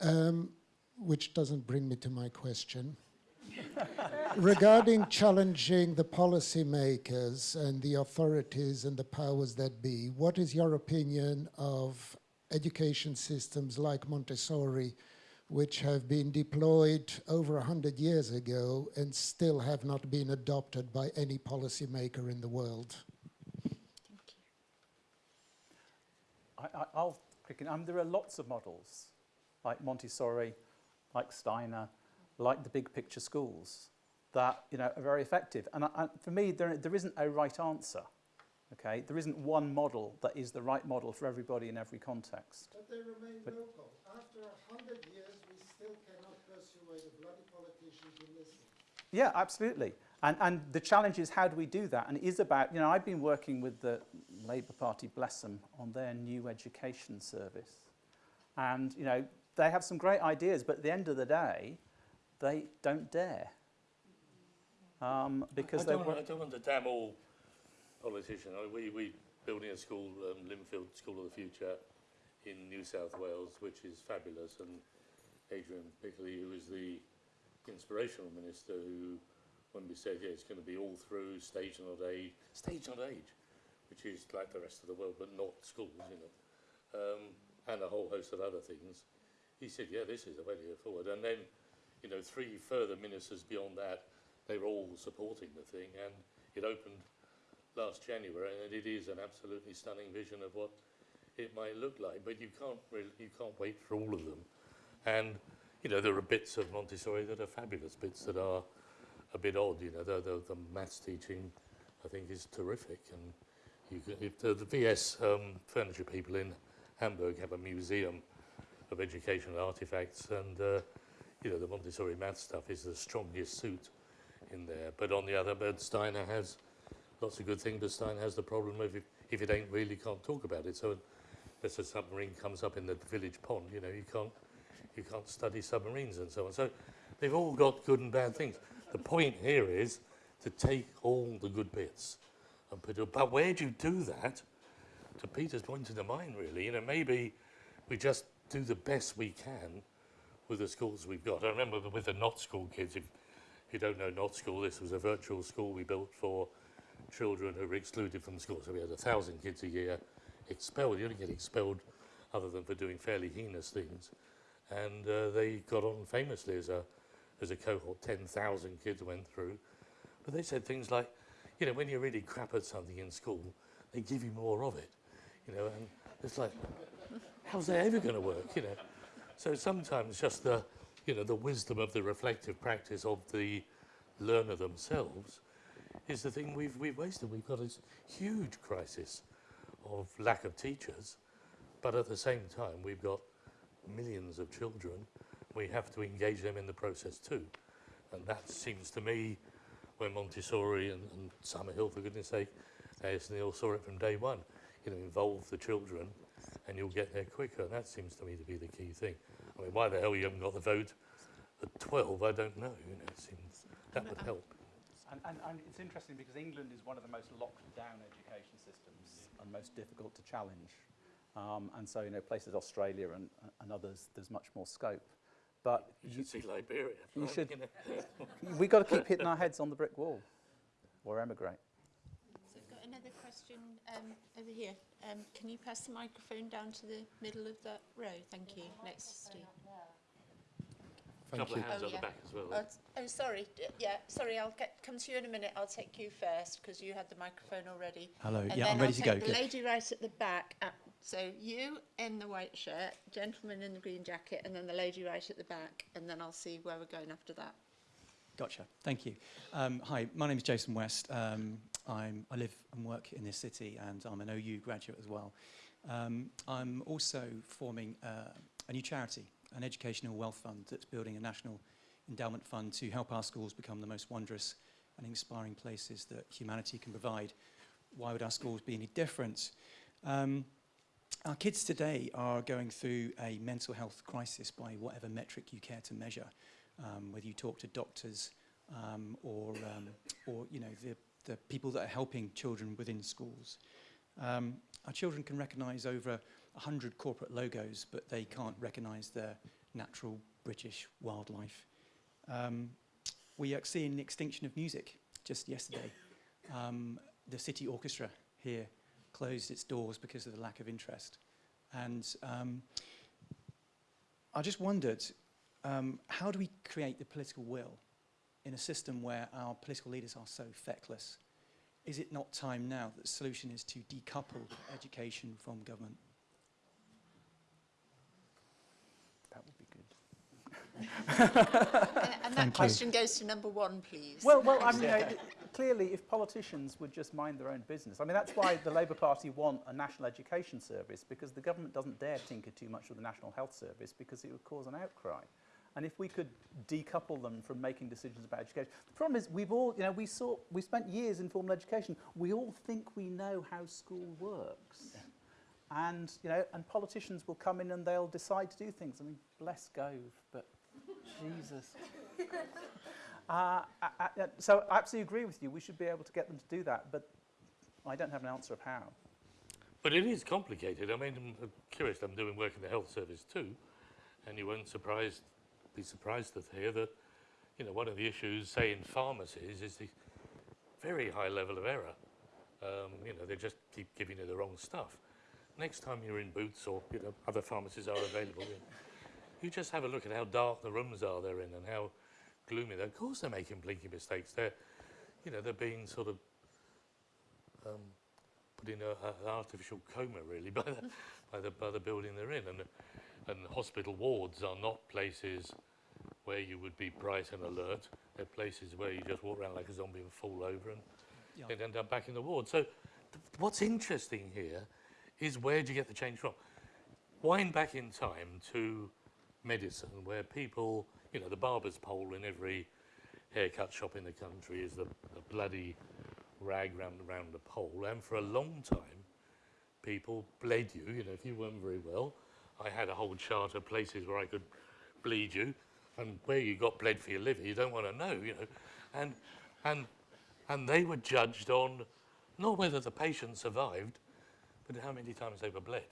Um, which doesn't bring me to my question. Regarding challenging the policymakers and the authorities and the powers that be, what is your opinion of education systems like Montessori, which have been deployed over 100 years ago and still have not been adopted by any policymaker in the world? I, I, I'll click in. Um, there are lots of models, like Montessori, like Steiner, like the big picture schools, that you know are very effective. And I, I, for me, there, there isn't a right answer. Okay, there isn't one model that is the right model for everybody in every context. But they remain But- local. After a hundred years, we still cannot persuade a bloody politician to listen. Yeah, absolutely. And, and the challenge is how do we do that? And it is about, you know, I've been working with the Labour Party, bless them, on their new education service. And, you know, they have some great ideas, but at the end of the day, they don't dare. Um, because I they don't, were, I don't want to damn all politicians. I, we we building a school, um, Lindfield School of the Future, in New South Wales, which is fabulous. And Adrian Piccoli, who is the inspirational minister, who when we said yeah, it's going to be all through stage not age, stage not age, which is like the rest of the world, but not schools, you know, um, and a whole host of other things. He said, yeah, this is the way to go forward. And then, you know, three further ministers beyond that, they were all supporting the thing, and it opened last January, and it is an absolutely stunning vision of what it might look like. But you can't really, you can't wait for all of them. And you know, there are bits of Montessori that are fabulous, bits that are a bit odd. You know, the the, the maths teaching, I think, is terrific. And you can, if the, the VS um, furniture people in Hamburg have a museum of educational artifacts, and uh, you know, the Montessori math stuff is the strongest suit in there. But on the other, but Steiner has lots of good things, but Steiner has the problem of if, if it ain't real, you can't talk about it. So unless a submarine comes up in the village pond, you know, you can't, you can't study submarines and so on. So they've all got good and bad things. The point here is to take all the good bits and put it, but where do you do that? To Peter's point in the mind, really, you know, maybe we just do the best we can with the schools we've got. I remember with the Notschool kids, if you don't know Notschool, this was a virtual school we built for children who were excluded from school. So we had a thousand kids a year expelled. You only get expelled other than for doing fairly heinous things. And uh, they got on famously as a, as a cohort, 10,000 kids went through. But they said things like, you know, when you're really crap at something in school, they give you more of it. You know, and it's like, how's that ever going to work, you know? So sometimes just the, you know, the wisdom of the reflective practice of the learner themselves is the thing we've, we've wasted. We've got this huge crisis of lack of teachers, but at the same time, we've got millions of children. We have to engage them in the process too. And that seems to me, when Montessori and, and Summerhill, for goodness sake, as Neill saw it from day one, you know, involve the children and you'll get there quicker. And that seems to me to be the key thing. I mean, why the hell you haven't got the vote at 12, I don't know. You know, it seems that would help. And, and, and it's interesting because England is one of the most locked down education systems and most difficult to challenge. Um, and so, you know, places Australia and, and others, there's much more scope. But You should see Liberia. you should- we've got to keep hitting our heads on the brick wall or emigrate. So I've got another question um, over here. Um, can you pass the microphone down to the middle of that row? Thank you. Next Steve. A couple of hands Oh, on yeah. the back as well. Oh, it's- oh, sorry. D- Yeah, sorry. I'll get come to you in a minute. I'll take you first because you had the microphone already. Hello, And yeah, I'm ready I'll to go. The lady right at the back. Uh, so you in the white shirt, gentleman in the green jacket, and then the lady right at the back, and then I'll see where we're going after that. Gotcha. Thank you. Um, hi, my name is Jason West. Um, I'm, I live and work in this city, and I'm an OU graduate as well. Um, I'm also forming uh, a new charity, an educational wealth fund that's building a national endowment fund to help our schools become the most wondrous and inspiring places that humanity can provide. Why would our schools be any different? Um, our kids today are going through a mental health crisis by whatever metric you care to measure. um, whether you talk to doctors um, or, um, or you know, the, the people that are helping children within schools. Um, our children can recognise over 100 corporate logos, but they can't recognise their natural British wildlife. Um, we are seeing the extinction of music just yesterday. Um, the city orchestra here closed its doors because of the lack of interest. And um, I just wondered, um, how do we create the political will in a system where our political leaders are so feckless? Is it not time now that the solution is to decouple education from government? That would be good. And, and that Thank you. question goes to number one, please. Well, well, I mean, you uh, know, clearly, if politicians would just mind their own business, I mean, that's why the Labour Party want a national education service because the government doesn't dare tinker too much with the National Health Service because it would cause an outcry. And if we could decouple them from making decisions about education, the problem is we've all, you know, we saw, we spent years in formal education. We all think we know how school works. And, you know, and politicians will come in and they'll decide to do things. I mean, bless Gove, but Jesus. Uh, I, I, uh, so I absolutely agree with you. We should be able to get them to do that, but I don't have an answer of how. But it is complicated. I mean, I'm curious. I'm doing work in the health service too, and you won't surprised, be surprised to hear that, you know, one of the issues, say in pharmacies, is the very high level of error. Um, you know, they just keep giving you the wrong stuff. Next time you're in Boots or you know other pharmacies are available, you, you just have a look at how dark the rooms are they're in and how gloomy. They're, of course, they're making blinky mistakes. They're, you know, they're being sort of um, put in an artificial coma, really, by the, by the by the building they're in. And and hospital wards are not places where you would be bright and alert. They're places where you just walk around like a zombie and fall over and Yeah. end up back in the ward. So, what's interesting here is where do you get the change from? Wind back in time to medicine, where people, you know, the barber's pole in every haircut shop in the country is the, the bloody rag round, round the pole. And for a long time, people bled you, you know, if you weren't very well. I had a whole chart of places where I could bleed you, and where you got bled for your liver, you don't want to know, you know. And, and, and they were judged on not whether the patient survived, but how many times they were bled.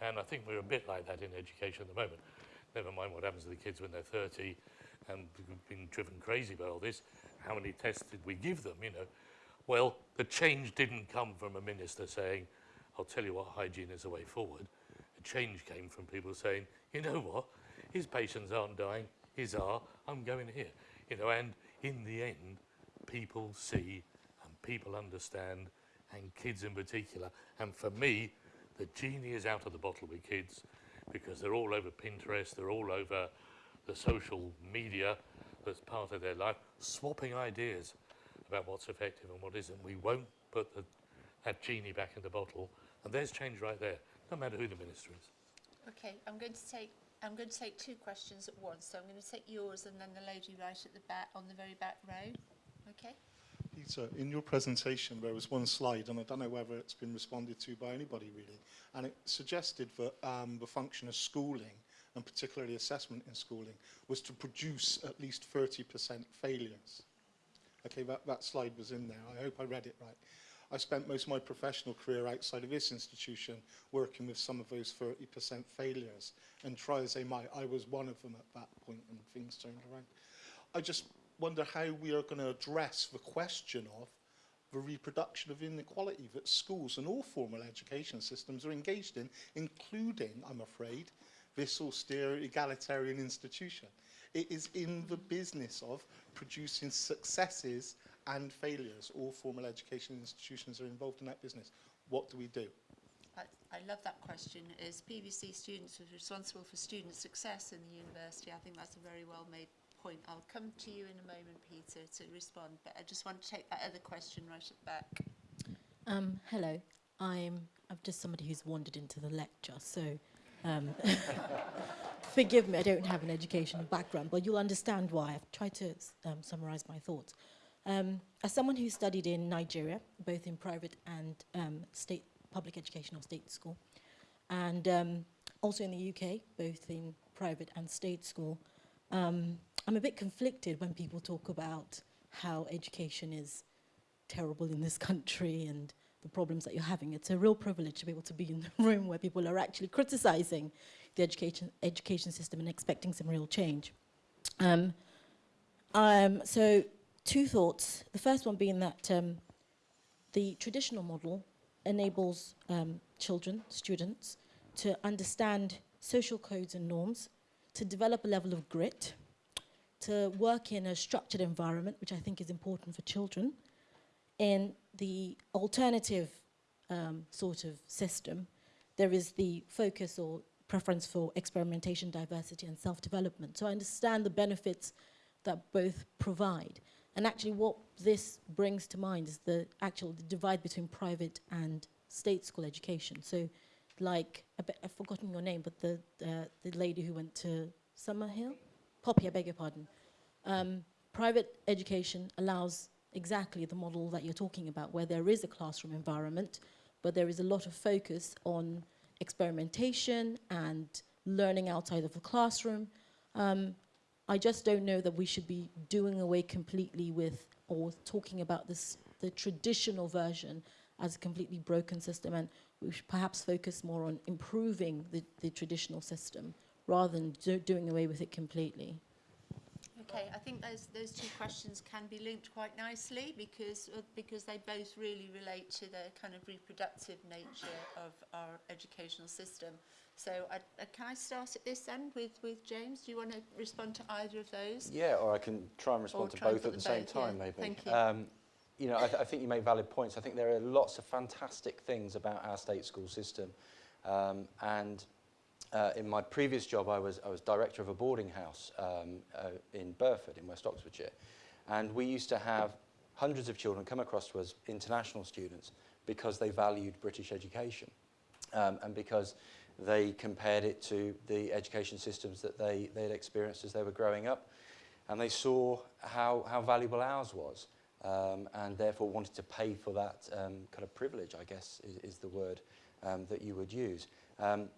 And I think we're a bit like that in education at the moment. Never mind what happens to the kids when they're 30 and been driven crazy by all this. How many tests did we give them, you know? Well, the change didn't come from a minister saying, I'll tell you what, hygiene is the way forward. The change came from people saying, you know what, his patients aren't dying, his are, I'm going here. You know, and in the end, people see and people understand, and kids in particular. And for me, the genie is out of the bottle with kids because they're all over Pinterest, they're all over the social media that's part of their life, swapping ideas about what's effective and what isn't. We won't put the, that genie back in the bottle, and there's change right there, no matter who the minister is. Okay, I'm going to take I'm going to take two questions at once. So I'm going to take yours and then the lady right at the back on the very back row. Okay. Peter, in your presentation there was one slide, and I don't know whether it's been responded to by anybody really, and it suggested that um, the function of schooling and particularly assessment in schooling was to produce at least 30% failures. Okay, that, that slide was in there. I hope I read it right. I spent most of my professional career outside of this institution working with some of those 30% failures. And try as they might, I was one of them at that point when things turned around. I just wonder how we are going to address the question of the reproduction of inequality that schools and all formal education systems are engaged in, including, I'm afraid, this austere egalitarian institution. It is in the business of producing successes and failures. All formal education institutions are involved in that business. What do we do? I, I love that question. As PVC students are responsible for student success in the university, I think that's a very well made point. I'll come to you in a moment, Peter, to respond, but I just want to take that other question right at the back. Um, hello, I'm, I'm just somebody who's wandered into the lecture, so um, forgive me, I don't have an educational background, but you'll understand why. I've tried to um, summarize my thoughts. Um, as someone who studied in Nigeria, both in private and um, state public education or state school, and um, also in the UK, both in private and state school, um, I'm a bit conflicted when people talk about how education is terrible in this country and the problems that you're having. It's a real privilege to be able to be in the room where people are actually criticizing the education, education system and expecting some real change. Um, um, so two thoughts. The first one being that um, the traditional model enables um, children, students, to understand social codes and norms, to develop a level of grit, to work in a structured environment, which I think is important for children. In the alternative um, sort of system, there is the focus or preference for experimentation, diversity, and self-development. So I understand the benefits that both provide. And actually what this brings to mind is the actual divide between private and state school education. So like, I've forgotten your name, but the, uh, the lady who went to Summerhill? Poppy, I beg your pardon. Um, private education allows exactly the model that you're talking about, where there is a classroom environment, but there is a lot of focus on experimentation and learning outside of the classroom. Um, I just don't know that we should be doing away completely with or talking about this the traditional version as a completely broken system and we should perhaps focus more on improving the, the traditional system rather than do, doing away with it completely. Okay, I think those those two questions can be linked quite nicely because uh, because they both really relate to the kind of reproductive nature of our educational system. So I, uh, can I start at this end with, with James? Do you want to respond to either of those? Yeah, or I can try and respond Or to both at the same both, time, yeah. maybe. Thank you. Um, you know, I, th I think you make valid points. I think there are lots of fantastic things about our state school system. Um, and uh, in my previous job, I was, I was director of a boarding house um, uh, in Burford, in West Oxfordshire. And we used to have hundreds of children come across to us, international students, because they valued British education. Um, and because they compared it to the education systems that they, they had experienced as they were growing up. And they saw how, how valuable ours was um, and therefore wanted to pay for that um, kind of privilege, I guess is, is the word um, that you would use. Um,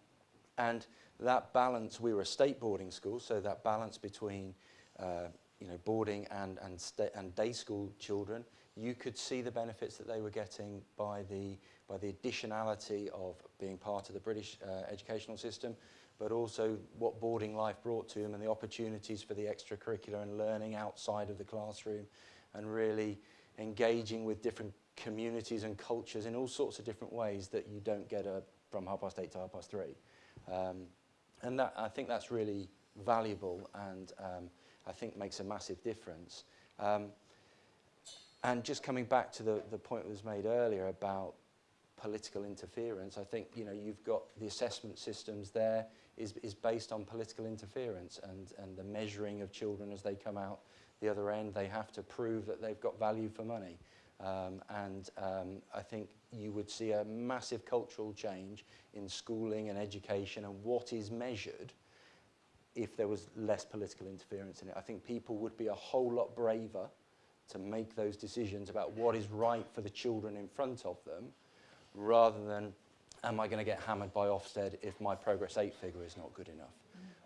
and that balance, we were a state boarding school, so that balance between uh, you know, boarding and, and, and day school children, you could see the benefits that they were getting by the, by the additionality of being part of the British uh, educational system, but also what boarding life brought to them and the opportunities for the extracurricular and learning outside of the classroom and really engaging with different communities and cultures in all sorts of different ways that you don't get a, from half past eight to half past three. Um, and that, I think that's really valuable and um, I think makes a massive difference. Um, and just coming back to the, the point that was made earlier about political interference, I think you know you've got the assessment systems there is, is based on political interference and, and the measuring of children as they come out the other end. They have to prove that they've got value for money. Um, and um, I think you would see a massive cultural change in schooling and education and what is measured if there was less political interference in it. I think people would be a whole lot braver to make those decisions about what is right for the children in front of them rather than am I going to get hammered by Ofsted if my progress 8 figure is not good enough?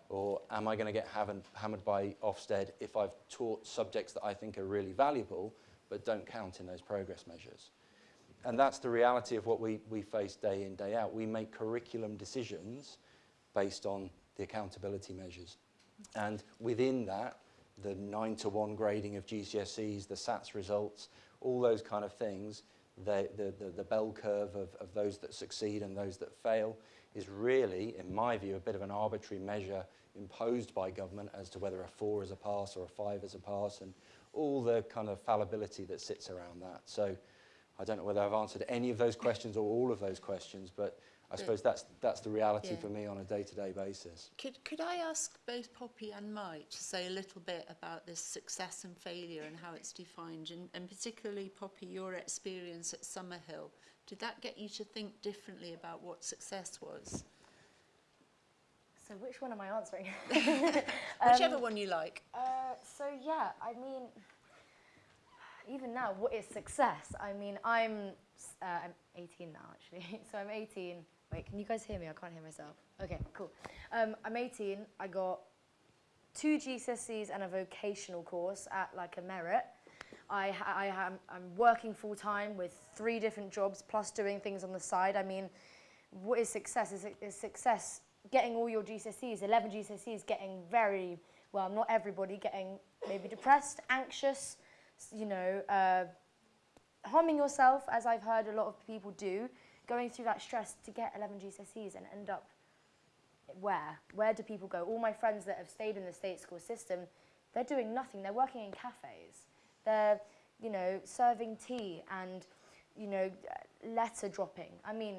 Or am I going to get hammered by Ofsted if I've taught subjects that I think are really valuable but don't count in those progress measures? And that's the reality of what we, we face day in, day out. We make curriculum decisions based on the accountability measures. And within that, the 9 to 1 grading of GCSEs, the SATS results, all those kind of things, the, the, the, the bell curve of, of those that succeed and those that fail is really, in my view, a bit of an arbitrary measure imposed by government as to whether a 4 is a pass or a 5 is a pass and all the kind of fallibility that sits around that. So I don't know whether I've answered any of those questions or all of those questions, but I suppose that's that's the reality yeah. for me on a day-to-day -day basis. Could could I ask both Poppy and Mike to say a little bit about this success and failure and how it's defined, and, and particularly Poppy, your experience at Summerhill. Did that get you to think differently about what success was? So which one am I answering? Whichever one you like. Uh, so yeah, I mean, even now, what is success? I mean, I'm uh, I'm 18 now actually. so I'm 18. Wait, can you guys hear me? I can't hear myself. Okay, cool. Um, I'm 18. I got two GCSEs and a vocational course at like a merit. I, ha- I am I'm working full time with three different jobs plus doing things on the side. I mean, what is success? Is, it- is success getting all your GCSEs, 11 GCSEs, getting very, well, not everybody, getting maybe depressed, anxious, you know, uh, harming yourself, as I've heard a lot of people do, going through that stress to get 11 GCSEs and end up where? Where do people go? All my friends that have stayed in the state school system, they're doing nothing. They're working in cafes. They're, you know, serving tea and, you know, letter dropping. I mean,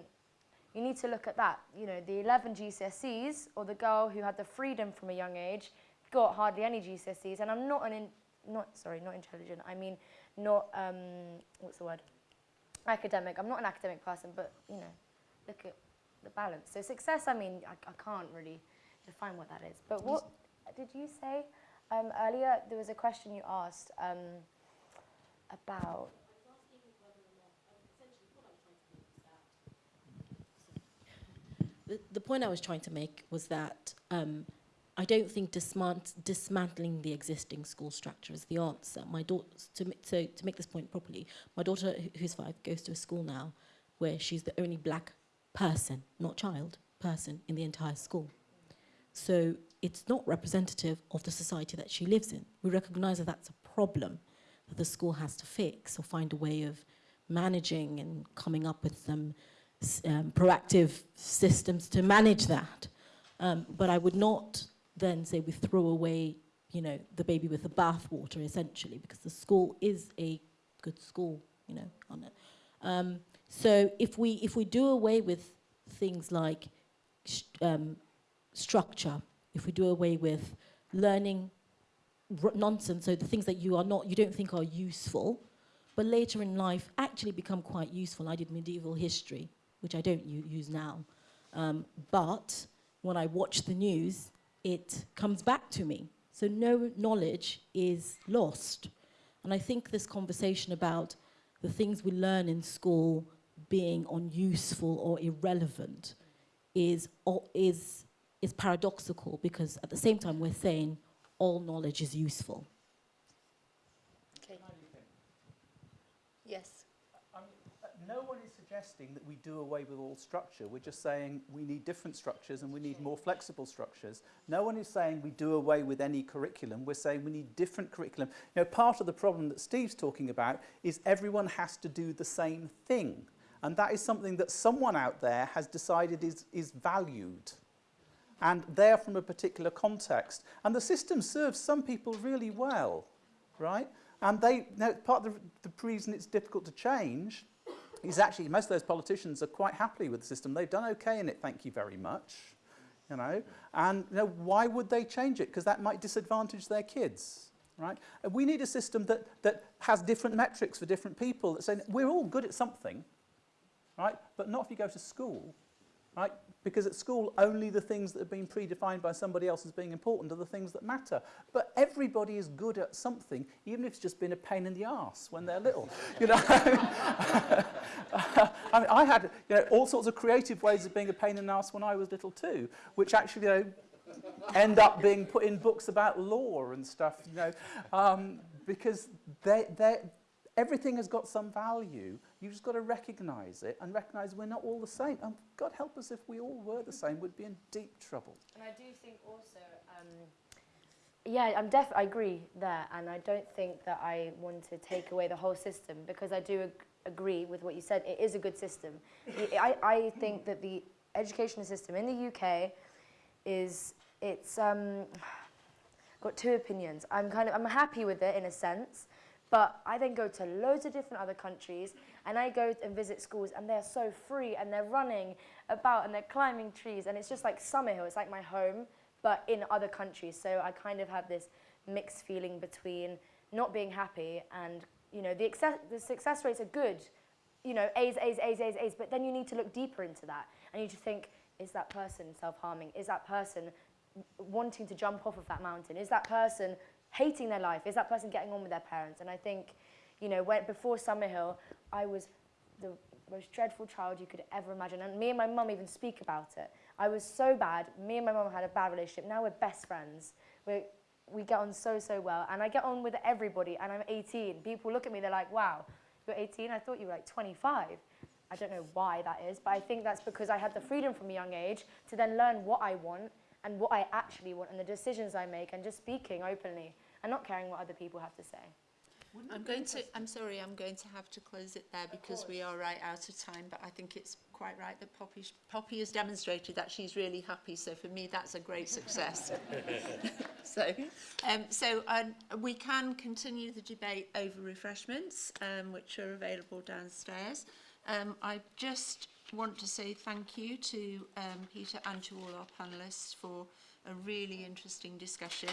you need to look at that. You know, the 11 GCSEs or the girl who had the freedom from a young age got hardly any GCSEs. And I'm not an, in, not sorry, not intelligent. I mean, not um, what's the word? Academic. I'm not an academic person, but you know, look at the balance. So success. I mean, I, I can't really define what that is. But what did you say um, earlier? There was a question you asked um, about. The, point I was trying to make was that um, I don't think dismant- dismantling the existing school structure is the answer. My daughter, to, so to make this point properly, my daughter, who's five, goes to a school now where she's the only black person, not child, person in the entire school. So it's not representative of the society that she lives in. We recognize that that's a problem that the school has to fix or find a way of managing and coming up with some um, proactive systems to manage that. Um, but I would not then say we throw away, you know, the baby with the bathwater, essentially, because the school is a good school, you know, on it. Um, so if we if we do away with things like um, structure, if we do away with learning nonsense, so the things that you are not, you don't think are useful, but later in life actually become quite useful. I did medieval history, which I don't use now, um, but when I watch the news, it comes back to me. So no knowledge is lost. And I think this conversation about the things we learn in school being unuseful or irrelevant is, is, is paradoxical because at the same time we're saying all knowledge is useful. Okay. Yes. No one is suggesting that we do away with all structure. We're just saying we need different structures and we need more flexible structures. No one is saying we do away with any curriculum. We're saying we need different curriculum. You know, part of the problem that Steve's talking about is everyone has to do the same thing. And that is something that someone out there has decided is, is valued. And they're from a particular context. And the system serves some people really well, right? And they, now, part of the, the reason it's difficult to change is actually most of those politicians are quite happy with the system. They've done okay in it, thank you very much. You know, and you know, why would they change it? Because that might disadvantage their kids, right? And we need a system that, that has different metrics for different people that say we're all good at something, right? But not if you go to school, right? Because at school, only the things that have been predefined by somebody else as being important are the things that matter. But everybody is good at something, even if it's just been a pain in the arse when they're little. You know, I, mean, I had you know, all sorts of creative ways of being a pain in the arse when I was little too, which actually you know, end up being put in books about law and stuff. You know, um, because they, they, everything has got some value. You've just got to recognise it and recognise we're not all the same. And God help us if we all were the same, we'd be in deep trouble. And I do think also, um, yeah, I'm def- I agree there, and I don't think that I want to take away the whole system because I do ag- agree with what you said. It is a good system. I, I think that the education system in the UK is it's um, got two opinions. I'm kind of I'm happy with it in a sense, but I then go to loads of different other countries and I go and visit schools and they're so free and they're running about and they're climbing trees and it's just like Summerhill. It's like my home, but in other countries. So I kind of have this mixed feeling between not being happy and you know the, the success rates are good. You know, A's, A's, A's, A's, A's, but then you need to look deeper into that and you to think, is that person self-harming? Is that person wanting to jump off of that mountain? Is that person hating their life? Is that person getting on with their parents? And I think, you know, when, before Summerhill, I was the most dreadful child you could ever imagine. And me and my mum even speak about it. I was so bad. Me and my mum had a bad relationship. Now we're best friends. We're, we get on so, so well. And I get on with everybody. And I'm 18. People look at me, they're like, wow, you're 18? I thought you were like 25. I don't know why that is, but I think that's because I had the freedom from a young age to then learn what I want and what I actually want and the decisions I make and just speaking openly and not caring what other people have to say. I'm going to, I'm sorry, I'm going to have to close it there because we are right out of time, but I think it's quite right that Poppy, Poppy has demonstrated that she's really happy. So for me, that's a great success. so, um, so um, we can continue the debate over refreshments, um, which are available downstairs. Um, I just want to say thank you to um, Peter and to all our panellists for a really interesting discussion.